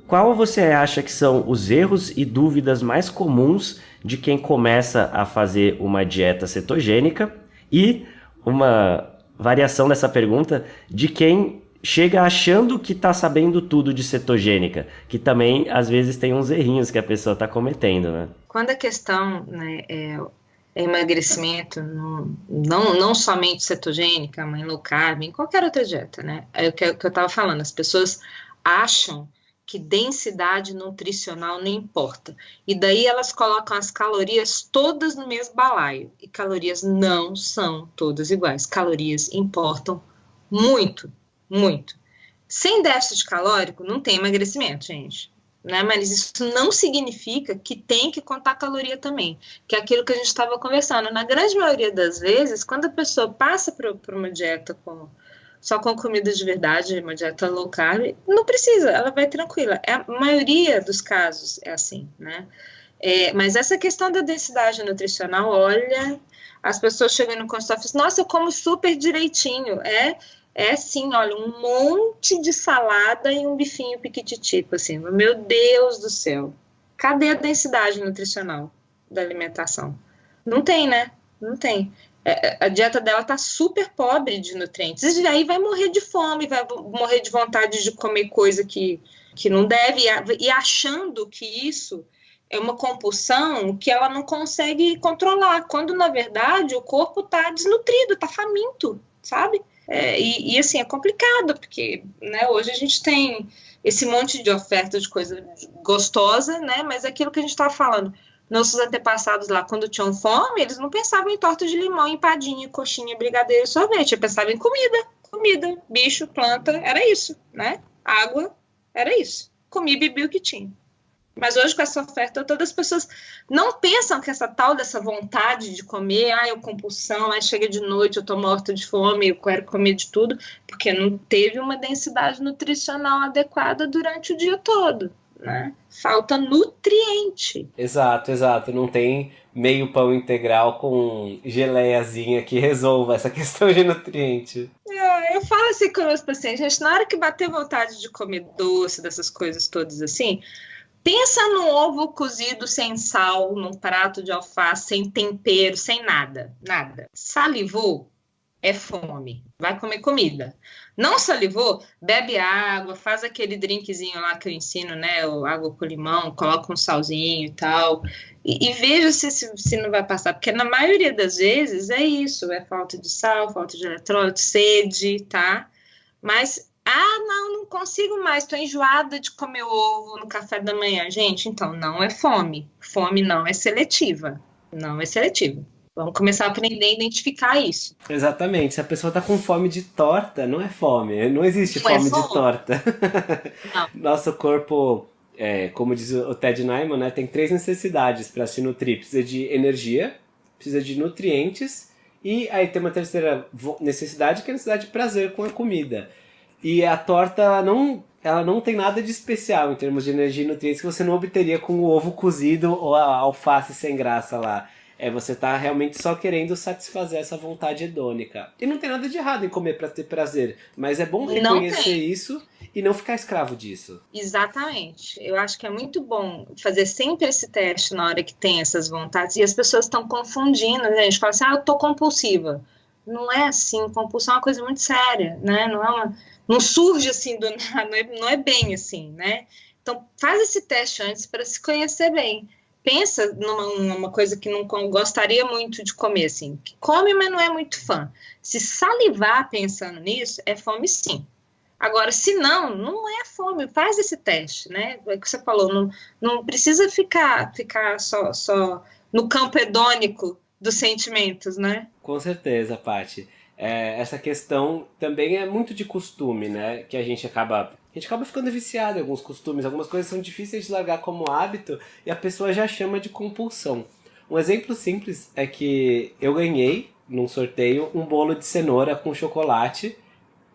D: qual você acha que são os erros e dúvidas mais comuns de quem começa a fazer uma dieta cetogênica? E uma variação dessa pergunta de quem chega achando que está sabendo tudo de cetogênica, que também às vezes tem uns errinhos que a pessoa está cometendo, né?
C: Quando a questão né, é, emagrecimento, não, não, não somente cetogênica, mas low carb, em qualquer outra dieta, né? É o que, que eu estava falando, as pessoas acham que densidade nutricional não importa. E daí elas colocam as calorias todas no mesmo balaio. E calorias não são todas iguais. Calorias importam muito, muito. Sem déficit calórico não tem emagrecimento, gente. Né? Mas isso não significa que tem que contar caloria também, que é aquilo que a gente estava conversando. Na grande maioria das vezes, quando a pessoa passa por uma dieta com só com comida de verdade, uma dieta low carb, não precisa, ela vai tranquila. É, a maioria dos casos é assim, né? É, mas essa questão da densidade nutricional, olha, as pessoas chegam no consultório e falam, assim, nossa, eu como super direitinho. É, é sim, olha, um monte de salada e um bifinho piquititico, assim, meu Deus do céu. Cadê a densidade nutricional da alimentação? Não tem, né? Não tem. É, a dieta dela tá super pobre de nutrientes. E aí vai morrer de fome, vai morrer de vontade de comer coisa que, que não deve, e achando que isso é uma compulsão que ela não consegue controlar, quando na verdade o corpo está desnutrido, está faminto, sabe? É, e, e, assim, é complicado, porque né, hoje a gente tem esse monte de oferta de coisa gostosa, né? Mas é aquilo que a gente estava falando nossos antepassados lá, quando tinham fome, eles não pensavam em torta de limão, empadinha, coxinha, brigadeiro sorvete. Eles pensavam em comida, comida, bicho, planta, era isso, né? Água, era isso. Comi bebi o que tinha. Mas hoje, com essa oferta, todas as pessoas não pensam que essa tal dessa vontade de comer, ah, eu compulsão, aí chega de noite, eu tô morta de fome, eu quero comer de tudo, porque não teve uma densidade nutricional adequada durante o dia todo né? Falta nutriente.
A: Exato, exato. Não tem meio pão integral com geleiazinha que resolva essa questão de nutriente.
C: É, eu falo assim com meus pacientes, gente, na hora que bater vontade de comer doce, dessas coisas todas assim, pensa no ovo cozido sem sal, num prato de alface, sem tempero, sem nada, nada. Salivou? É fome. Vai comer comida. Não salivou? Bebe água, faz aquele drinkzinho lá que eu ensino, né? O água com limão, coloca um salzinho e tal. E, e veja se, se, se, não vai passar, porque na maioria das vezes é isso: é falta de sal, falta de eletrólito, sede, tá? Mas, ah, não, não consigo mais, tô enjoada de comer ovo no café da manhã. Gente, então não é fome. Fome não é seletiva. Não é seletiva. Vamos começar a aprender a identificar isso.
A: Exatamente. Se a pessoa está com fome de torta, não é fome. Não existe não fome, é fome, de torta. Nosso corpo, é, como diz o Ted Nyman, né, tem três necessidades para se nutrir. Precisa de energia, precisa de nutrientes e aí tem uma terceira necessidade que é a necessidade de prazer com a comida. E a torta, ela não, ela não tem nada de especial em termos de energia e nutrientes que você não obteria com o ovo cozido ou a alface sem graça lá É você tá realmente só querendo satisfazer essa vontade hedônica. E não tem nada de errado em comer para ter prazer, mas é bom reconhecer isso e não ficar escravo disso.
C: Exatamente. Eu acho que é muito bom fazer sempre esse teste na hora que tem essas vontades. E as pessoas estão confundindo, né? A gente fala assim, ah, eu tô compulsiva. Não é assim, compulsão é uma coisa muito séria, né? Não é uma, não surge assim do nada, não é, não é bem assim, né? Então faz esse teste antes para se conhecer bem pensa numa, numa, coisa que não gostaria muito de comer, assim, que come, mas não é muito fã. Se salivar pensando nisso, é fome sim. Agora, se não, não é fome, faz esse teste, né? É o que você falou, não, não precisa ficar, ficar só, só no campo hedônico dos sentimentos, né?
A: Com certeza, Paty. É, essa questão também é muito de costume, né? Que a gente acaba a gente acaba ficando viciado em alguns costumes, algumas coisas são difíceis de largar como hábito e a pessoa já chama de compulsão. Um exemplo simples é que eu ganhei, num sorteio, um bolo de cenoura com chocolate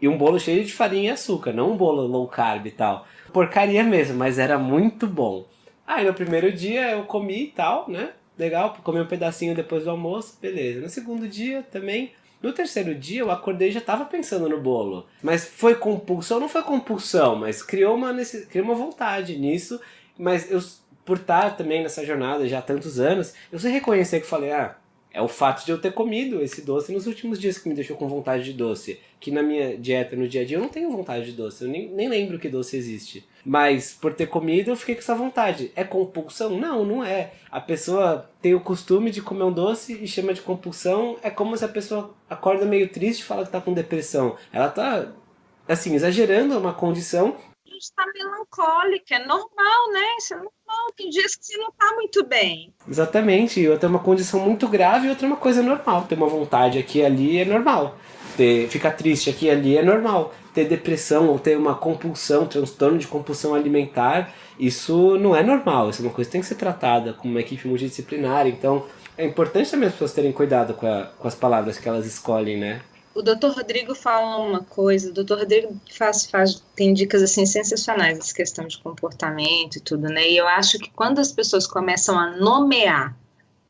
A: e um bolo cheio de farinha e açúcar, não um bolo low carb e tal. Porcaria mesmo, mas era muito bom. Aí no primeiro dia eu comi e tal, né? Legal, comi um pedacinho depois do almoço, beleza. No segundo dia também no terceiro dia eu acordei e já estava pensando no bolo. Mas foi compulsão, não foi compulsão, mas criou uma, criou uma vontade nisso. Mas eu, por estar também nessa jornada já há tantos anos, eu sei reconhecer que falei, ah, é o fato de eu ter comido esse doce nos últimos dias que me deixou com vontade de doce. Que na minha dieta, no dia a dia, eu não tenho vontade de doce. Eu nem, nem lembro que doce existe. Mas por ter comido, eu fiquei com essa vontade. É compulsão? Não, não é. A pessoa tem o costume de comer um doce e chama de compulsão. É como se a pessoa acorda meio triste e fala que tá com depressão. Ela tá, assim, exagerando uma condição
C: está melancólica, é normal, né? Isso é normal. Tem dias que você não está muito bem.
A: Exatamente. Outra é uma condição muito grave e outra é uma coisa normal. Ter uma vontade aqui e ali é normal. Ter, ficar triste aqui e ali é normal. Ter depressão ou ter uma compulsão, transtorno de compulsão alimentar, isso não é normal. Isso é uma coisa que tem que ser tratada com uma equipe multidisciplinar. Então, é importante também as pessoas terem cuidado com, a, com as palavras que elas escolhem, né?
C: o doutor Rodrigo fala uma coisa, o doutor Rodrigo faz, faz, tem dicas assim sensacionais essa questão de comportamento e tudo, né? E eu acho que quando as pessoas começam a nomear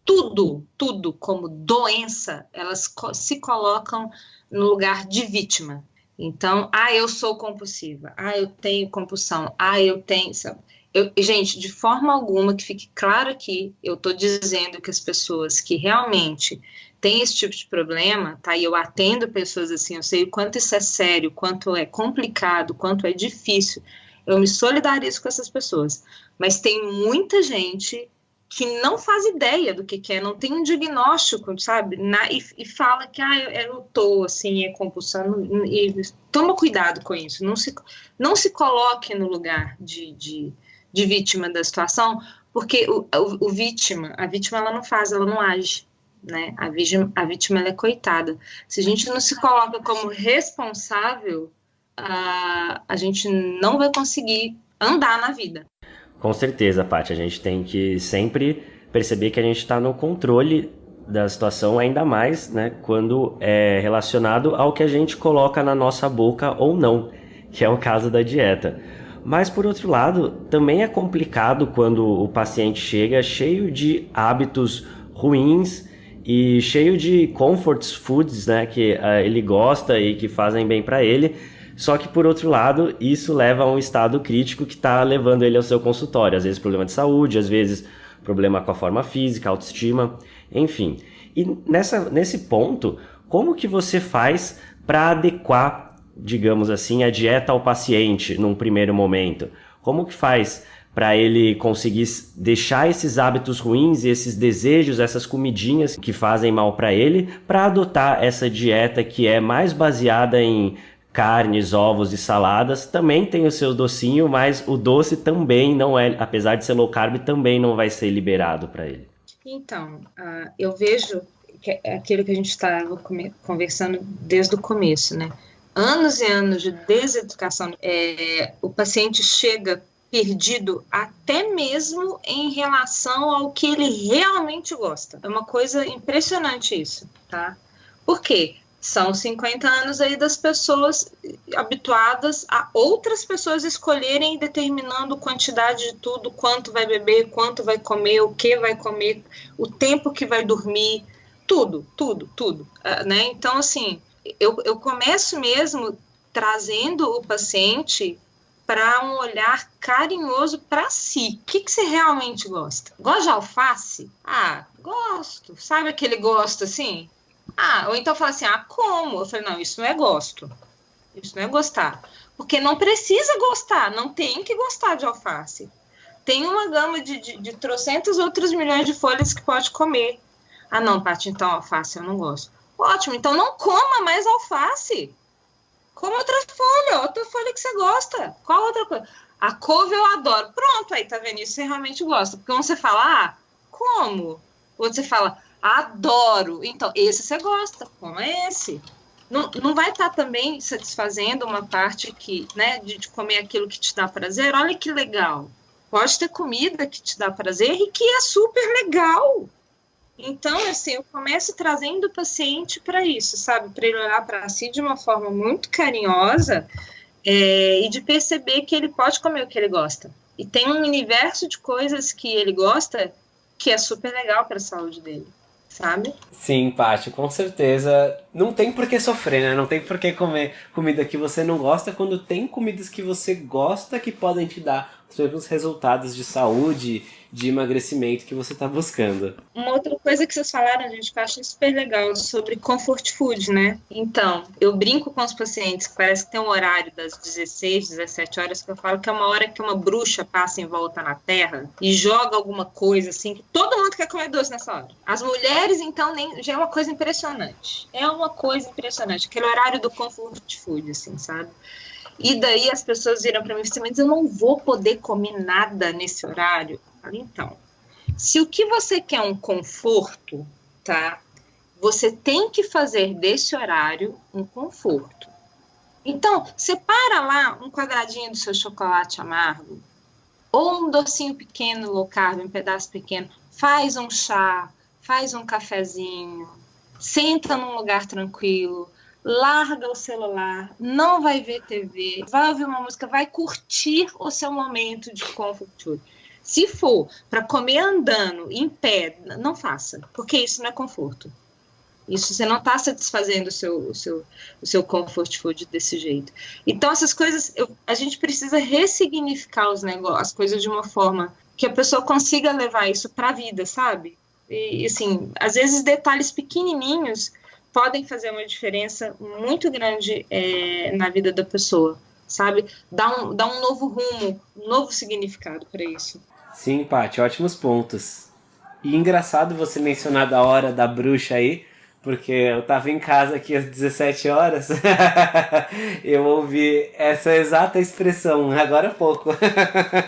C: tudo, tudo como doença, elas se colocam no lugar de vítima. Então, ah, eu sou compulsiva, ah, eu tenho compulsão, ah, eu tenho. Sabe? Eu, gente, de forma alguma que fique claro aqui, eu estou dizendo que as pessoas que realmente tem esse tipo de problema, tá? E eu atendo pessoas assim, eu sei o quanto isso é sério, quanto é complicado, quanto é difícil. Eu me solidarizo com essas pessoas. Mas tem muita gente que não faz ideia do que, que é, não tem um diagnóstico, sabe? Na, e, e, fala que ah, eu, eu tô assim, é compulsão. E toma cuidado com isso. Não se, não se coloque no lugar de, de, de vítima da situação, porque o, o, o vítima, a vítima ela não faz, ela não age né? A vítima, a vítima é coitada. Se a gente não se coloca como responsável, a, a gente não vai conseguir andar na vida.
D: Com certeza, Paty. A gente tem que sempre perceber que a gente está no controle da situação, ainda mais né, quando é relacionado ao que a gente coloca na nossa boca ou não, que é o caso da dieta. Mas por outro lado, também é complicado quando o paciente chega cheio de hábitos ruins e cheio de comfort foods, né, que uh, ele gosta e que fazem bem para ele. Só que por outro lado, isso leva a um estado crítico que está levando ele ao seu consultório, às vezes problema de saúde, às vezes problema com a forma física, autoestima, enfim. E nessa, nesse ponto, como que você faz para adequar, digamos assim, a dieta ao paciente num primeiro momento? Como que faz para ele conseguir deixar esses hábitos ruins, esses desejos, essas comidinhas que fazem mal para ele, para adotar essa dieta que é mais baseada em carnes, ovos e saladas. Também tem o seu docinho, mas o doce também não é, apesar de ser low carb, também não vai ser liberado para ele.
C: Então, uh, eu vejo que é aquilo que a gente estava conversando desde o começo, né? Anos e anos de deseducação. É, o paciente chega perdido até mesmo em relação ao que ele realmente gosta. É uma coisa impressionante isso, tá? Por quê? São 50 anos aí das pessoas habituadas a outras pessoas escolherem determinando quantidade de tudo, quanto vai beber, quanto vai comer, o que vai comer, o tempo que vai dormir, tudo, tudo, tudo, uh, né? Então, assim, eu, eu começo mesmo trazendo o paciente para um olhar carinhoso para si. O que, que você realmente gosta? Gosta de alface? Ah, gosto. Sabe aquele gosto assim? Ah, ou então fala assim, ah, como? Eu falei, não, isso não é gosto. Isso não é gostar. Porque não precisa gostar, não tem que gostar de alface. Tem uma gama de, de, de trocentos outros milhões de folhas que pode comer. Ah, não, Paty, então alface eu não gosto. Ótimo, então não coma mais alface. Coma outra folha, outra folha que você gosta. Qual outra coisa? A couve eu adoro. Pronto, aí tá vendo? Isso você realmente gosta. Porque quando você fala, ah, como? Ou você fala, Adoro. Então, esse você gosta, como é esse. Não, não vai estar tá também satisfazendo uma parte que, né, de, de comer aquilo que te dá prazer? Olha que legal. Pode ter comida que te dá prazer e que é super legal. Então, assim, eu começo trazendo o paciente para isso, sabe? Para ele olhar para si de uma forma muito carinhosa é, e de perceber que ele pode comer o que ele gosta. E tem um universo de coisas que ele gosta que é super legal para a saúde dele sabe?
A: Sim, Paty, com certeza. Não tem por que sofrer, né? Não tem por que comer comida que você não gosta quando tem comidas que você gosta que podem te dar os mesmos resultados de saúde de emagrecimento que você está buscando.
C: Uma outra coisa que vocês falaram, gente, que eu acho super legal, sobre comfort food, né? Então, eu brinco com os pacientes, parece que tem um horário das 16, 17 horas, que eu falo que é uma hora que uma bruxa passa em volta na Terra e joga alguma coisa assim, que todo mundo quer comer doce nessa hora. As mulheres, então, nem, já é uma coisa impressionante. É uma coisa impressionante, aquele horário do comfort food, assim, sabe? E daí as pessoas viram para mim e disseram, mas eu não vou poder comer nada nesse horário. Então, se o que você quer é um conforto, tá? Você tem que fazer desse horário um conforto. Então, separa lá um quadradinho do seu chocolate amargo, ou um docinho pequeno, low carb, um pedaço pequeno, faz um chá, faz um cafezinho, senta num lugar tranquilo, larga o celular, não vai ver TV, vai ouvir uma música, vai curtir o seu momento de conforto. Se for para comer andando, em pé, não faça, porque isso não é conforto. Isso você não está satisfazendo o seu, o, seu, o seu comfort food desse jeito. Então, essas coisas, eu, a gente precisa ressignificar os negócios, as coisas de uma forma que a pessoa consiga levar isso para a vida, sabe? E, assim, às vezes detalhes pequenininhos podem fazer uma diferença muito grande é, na vida da pessoa, sabe? Dá um, dá um novo rumo, um novo significado para isso.
A: Sim, Paty, ótimos pontos. E engraçado você mencionar da hora da bruxa aí, porque eu tava em casa aqui às 17 horas, eu ouvi essa exata expressão agora há pouco.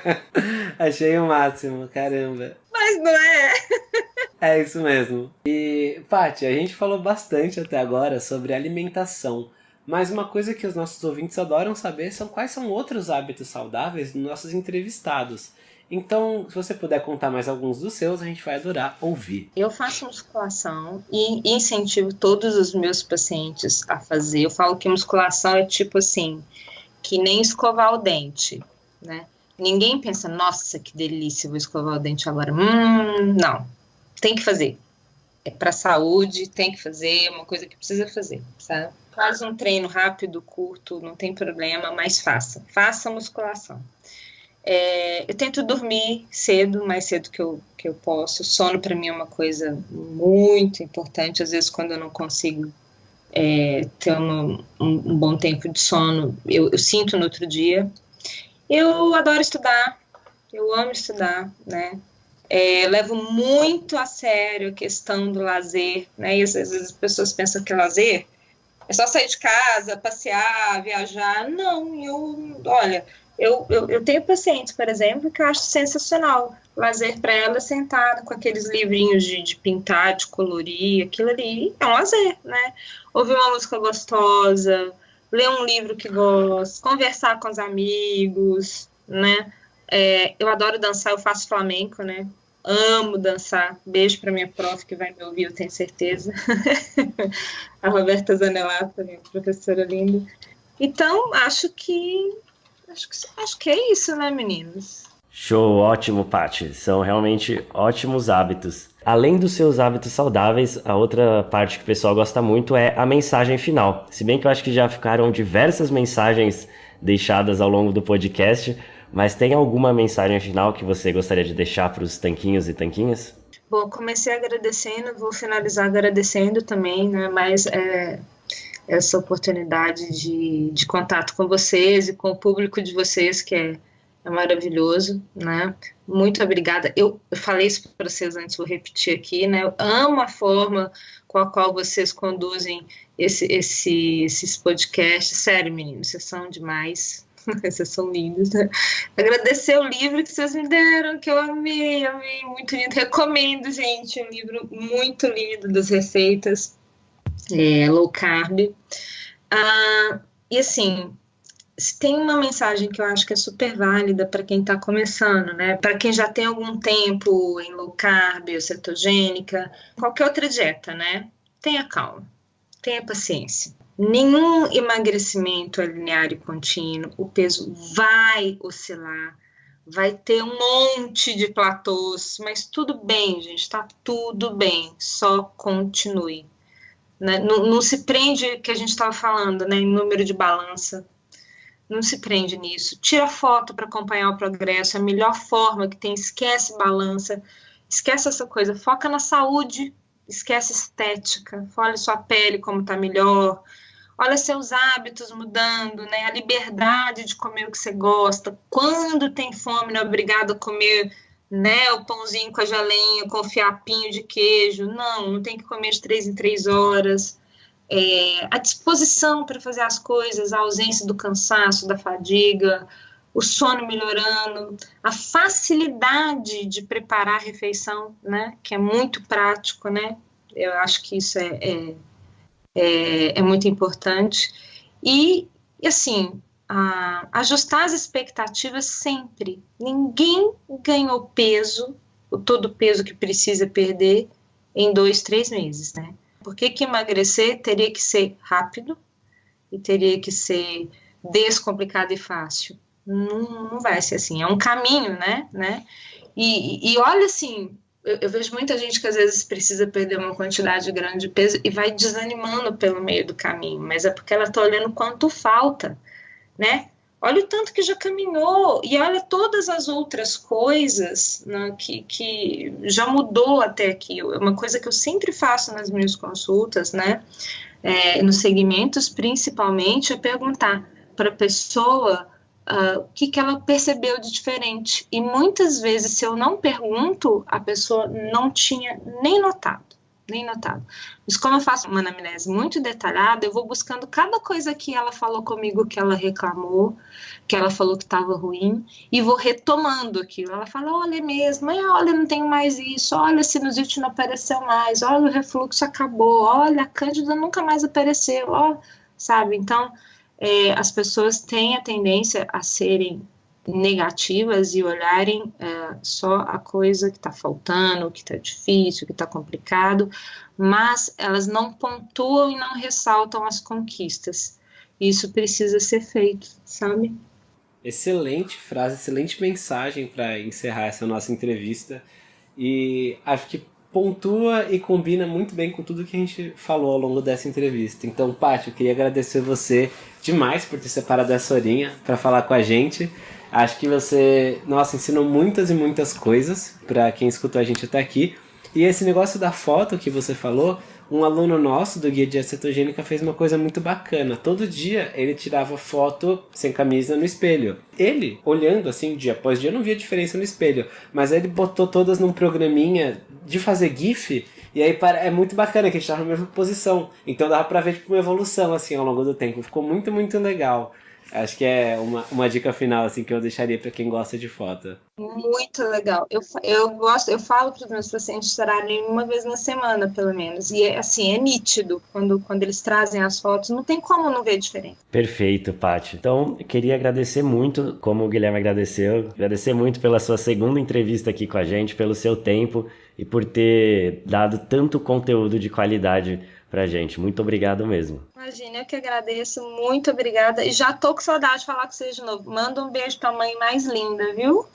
A: Achei o máximo, caramba.
C: Mas não é?
A: é isso mesmo. E, Paty, a gente falou bastante até agora sobre alimentação. Mas uma coisa que os nossos ouvintes adoram saber são quais são outros hábitos saudáveis dos nossos entrevistados. Então, se você puder contar mais alguns dos seus, a gente vai adorar ouvir.
C: Eu faço musculação e incentivo todos os meus pacientes a fazer. Eu falo que musculação é tipo assim, que nem escovar o dente, né? Ninguém pensa, nossa, que delícia, vou escovar o dente agora. Hum, não. Tem que fazer. É para saúde, tem que fazer, é uma coisa que precisa fazer, sabe? Faz um treino rápido, curto, não tem problema, mas faça. Faça musculação. É, eu tento dormir cedo, mais cedo que eu, que eu posso. Sono para mim é uma coisa muito importante. Às vezes, quando eu não consigo é, ter um, um, um, bom tempo de sono, eu, eu, sinto no outro dia. Eu adoro estudar, eu amo estudar, né? É, levo muito a sério a questão do lazer, né? E às vezes as pessoas pensam que lazer é só sair de casa, passear, viajar. Não, eu, olha, eu, eu, eu, tenho pacientes, por exemplo, que eu acho sensacional. Lazer para ela sentada com aqueles livrinhos de, de, pintar, de colorir, aquilo ali é um lazer, né? Ouvir uma música gostosa, ler um livro que gosta, conversar com os amigos, né? É, eu adoro dançar, eu faço flamenco, né? amo dançar. Beijo para minha prof que vai me ouvir, eu tenho certeza. a Roberta Zanelato, minha professora linda. Então, acho que acho que acho que é isso, né, meninos?
D: Show, ótimo, Paty. São realmente ótimos hábitos. Além dos seus hábitos saudáveis, a outra parte que o pessoal gosta muito é a mensagem final. Se bem que eu acho que já ficaram diversas mensagens deixadas ao longo do podcast, mas tem alguma mensagem final que você gostaria de deixar para os tanquinhos e tanquinhas?
C: Bom, comecei agradecendo, vou finalizar agradecendo também, né? Mas é, essa oportunidade de, de contato com vocês e com o público de vocês, que é é maravilhoso, né? Muito obrigada. Eu, eu falei isso para vocês antes, vou repetir aqui, né? Eu amo a forma com a qual vocês conduzem esse, esse, esses podcasts. Sério, meninos, vocês são demais. vocês são lindos. Né? Agradecer o livro que vocês me deram, que eu amei, amei, muito lindo. Recomendo, gente, um livro muito lindo das receitas é, low carb. Ah, e assim, se tem uma mensagem que eu acho que é super válida para quem está começando, né? Para quem já tem algum tempo em low carb ou cetogênica, qualquer outra dieta, né? Tenha calma, tenha paciência. Nenhum emagrecimento é linear e contínuo, o peso vai oscilar, vai ter um monte de platôs, mas tudo bem, gente, tá tudo bem, só continue. Né? Não, não se prende que a gente estava falando, né, em número de balança, não se prende nisso. Tira foto para acompanhar o progresso, é a melhor forma que tem. Esquece balança, esquece essa coisa, foca na saúde, esquece estética, olha sua pele como está melhor, olha seus hábitos mudando, né? A liberdade de comer o que você gosta. Quando tem fome, não é obrigado a comer né, o pãozinho com a geleinha, com o fiapinho de queijo. Não, não tem que comer de três em três horas. É, a disposição para fazer as coisas, a ausência do cansaço, da fadiga, o sono melhorando, a facilidade de preparar a refeição, né, que é muito prático, né, eu acho que isso é, é, é, é muito importante, e assim, ajustar as expectativas sempre, ninguém ganhou peso, o todo peso que precisa perder em dois, três meses, né, por que, que emagrecer teria que ser rápido e teria que ser descomplicado e fácil? Não, não vai ser assim, é um caminho, né? né? E, e olha assim, eu, eu, vejo muita gente que às vezes precisa perder uma quantidade grande de peso e vai desanimando pelo meio do caminho, mas é porque ela está olhando quanto falta, né? olha o tanto que já caminhou e olha todas as outras coisas né, que, que já mudou até aqui. É uma coisa que eu sempre faço nas minhas consultas, né, é, nos segmentos, principalmente, é perguntar para a pessoa uh, o que, que ela percebeu de diferente. E muitas vezes, se eu não pergunto, a pessoa não tinha nem notado nem notado. Mas como eu faço uma anamnese muito detalhada, eu vou buscando cada coisa que ela falou comigo que ela reclamou, que ela falou que estava ruim, e vou retomando aquilo. Ela fala, olha é mesmo, olha, não tenho mais isso, olha, a sinusite não apareceu mais, olha, o refluxo acabou, olha, a cândida nunca mais apareceu, ó, sabe? Então, é, as pessoas têm a tendência a serem negativas e olharem é, só a coisa que está faltando, que está difícil, que está complicado, mas elas não pontuam e não ressaltam as conquistas. Isso precisa ser feito, sabe?
A: Excelente frase, excelente mensagem para encerrar essa nossa entrevista. E acho que pontua e combina muito bem com tudo que a gente falou ao longo dessa entrevista. Então, Paty, eu queria agradecer você demais por ter separado essa horinha para falar com a gente. Acho que você, nossa, ensinou muitas e muitas coisas para quem escutou a gente até aqui. E esse negócio da foto que você falou, um aluno nosso do Guia de Acetogênica fez uma coisa muito bacana. Todo dia ele tirava foto sem camisa no espelho. Ele, olhando assim dia após dia, não via diferença no espelho. Mas ele botou todas num programinha de fazer GIF. E aí é muito bacana que a gente tava na mesma posição. Então dava pra ver tipo, uma evolução assim ao longo do tempo. Ficou muito, muito legal. Acho que é uma, uma dica final assim que eu deixaria para quem gosta de foto.
C: Muito legal. Eu, eu gosto, eu falo para os meus pacientes tirarem uma vez na semana, pelo menos. E é assim, é nítido quando, quando eles trazem as fotos, não tem como não ver diferente.
D: Perfeito, Paty. Então, eu queria agradecer muito, como o Guilherme agradeceu, agradecer muito pela sua segunda entrevista aqui com a gente, pelo seu tempo e por ter dado tanto conteúdo de qualidade pra gente. Muito obrigado mesmo.
C: Imagina, eu que agradeço. Muito obrigada. E já tô com saudade de falar com vocês de novo. Manda um beijo pra mãe mais linda, viu?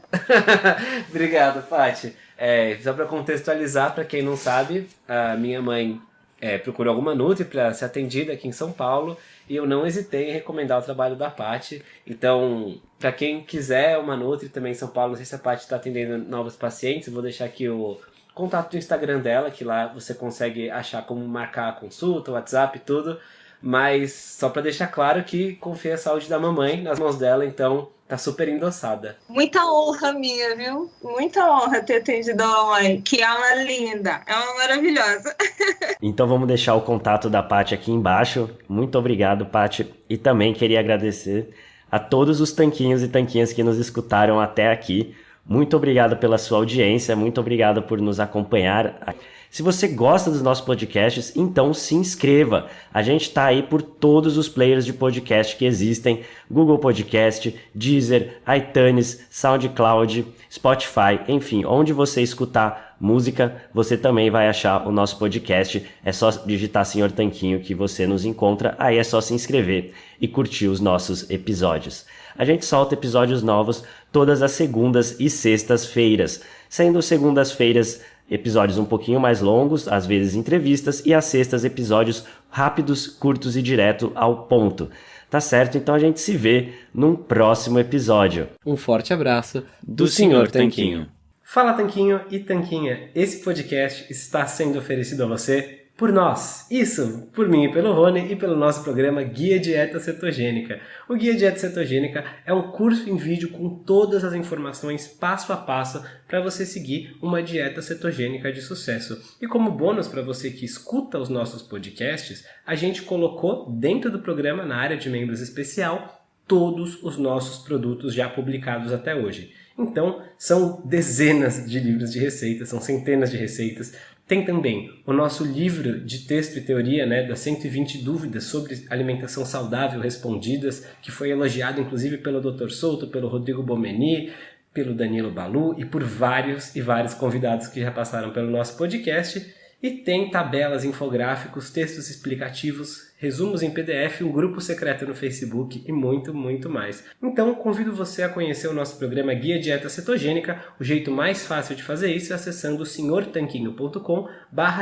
A: obrigado, Paty. É, só para contextualizar, para quem não sabe, a minha mãe é, procurou alguma Nutri para ser atendida aqui em São Paulo e eu não hesitei em recomendar o trabalho da Paty. Então, para quem quiser uma Nutri também em São Paulo, não sei se a Paty está atendendo novos pacientes, vou deixar aqui o contato do Instagram dela, que lá você consegue achar como marcar a consulta, o WhatsApp e tudo. Mas só para deixar claro que confia a saúde da mamãe nas mãos dela, então tá super endossada.
C: Muita honra minha, viu? Muita honra ter atendido a mamãe, que é uma linda, é uma maravilhosa.
D: então vamos deixar o contato da Paty aqui embaixo. Muito obrigado, Paty. E também queria agradecer a todos os tanquinhos e tanquinhas que nos escutaram até aqui. Muito obrigado pela sua audiência, muito obrigado por nos acompanhar. Se você gosta dos nossos podcasts, então se inscreva. A gente está aí por todos os players de podcast que existem: Google Podcast, Deezer, iTunes, SoundCloud, Spotify, enfim, onde você escutar música, você também vai achar o nosso podcast. É só digitar Senhor Tanquinho que você nos encontra. Aí é só se inscrever e curtir os nossos episódios. A gente solta episódios novos todas as segundas e sextas-feiras, sendo segundas-feiras episódios um pouquinho mais longos, às vezes entrevistas, e às sextas episódios rápidos, curtos e direto ao ponto. Tá certo? Então a gente se vê num próximo episódio.
A: Um forte abraço do, do Senhor Tanquinho. Fala Tanquinho e Tanquinha, esse podcast está sendo oferecido a você por nós. Isso, por mim e pelo Rony e pelo nosso programa Guia Dieta Cetogênica. O Guia Dieta Cetogênica é um curso em vídeo com todas as informações passo a passo para você seguir uma dieta cetogênica de sucesso. E como bônus para você que escuta os nossos podcasts, a gente colocou dentro do programa, na área de membros especial, todos os nossos produtos já publicados até hoje. Então, são dezenas de livros de receitas, são centenas de receitas, tem também o nosso livro de texto e teoria, né, das 120 dúvidas sobre alimentação saudável respondidas, que foi elogiado inclusive pelo Dr. Souto, pelo Rodrigo Bomeni, pelo Danilo Balu e por vários e vários convidados que já passaram pelo nosso podcast. E tem tabelas, infográficos, textos explicativos, resumos em PDF, um grupo secreto no Facebook e muito, muito mais. Então, convido você a conhecer o nosso programa Guia Dieta Cetogênica. O jeito mais fácil de fazer isso é acessando senhortanquinho.com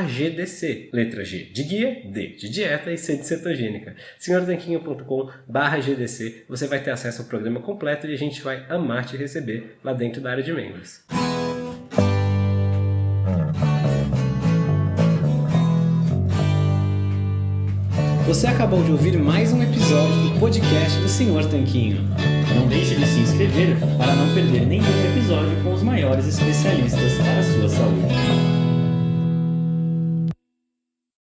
A: GDC. Letra G de guia, D de dieta e C de cetogênica. senhortanquinho.com GDC. Você vai ter acesso ao programa completo e a gente vai amar te receber lá dentro da área de membros. Você acabou de ouvir mais um episódio do podcast do Senhor Tanquinho.
E: Não deixe de se inscrever para não perder nenhum episódio com os maiores especialistas para a sua saúde.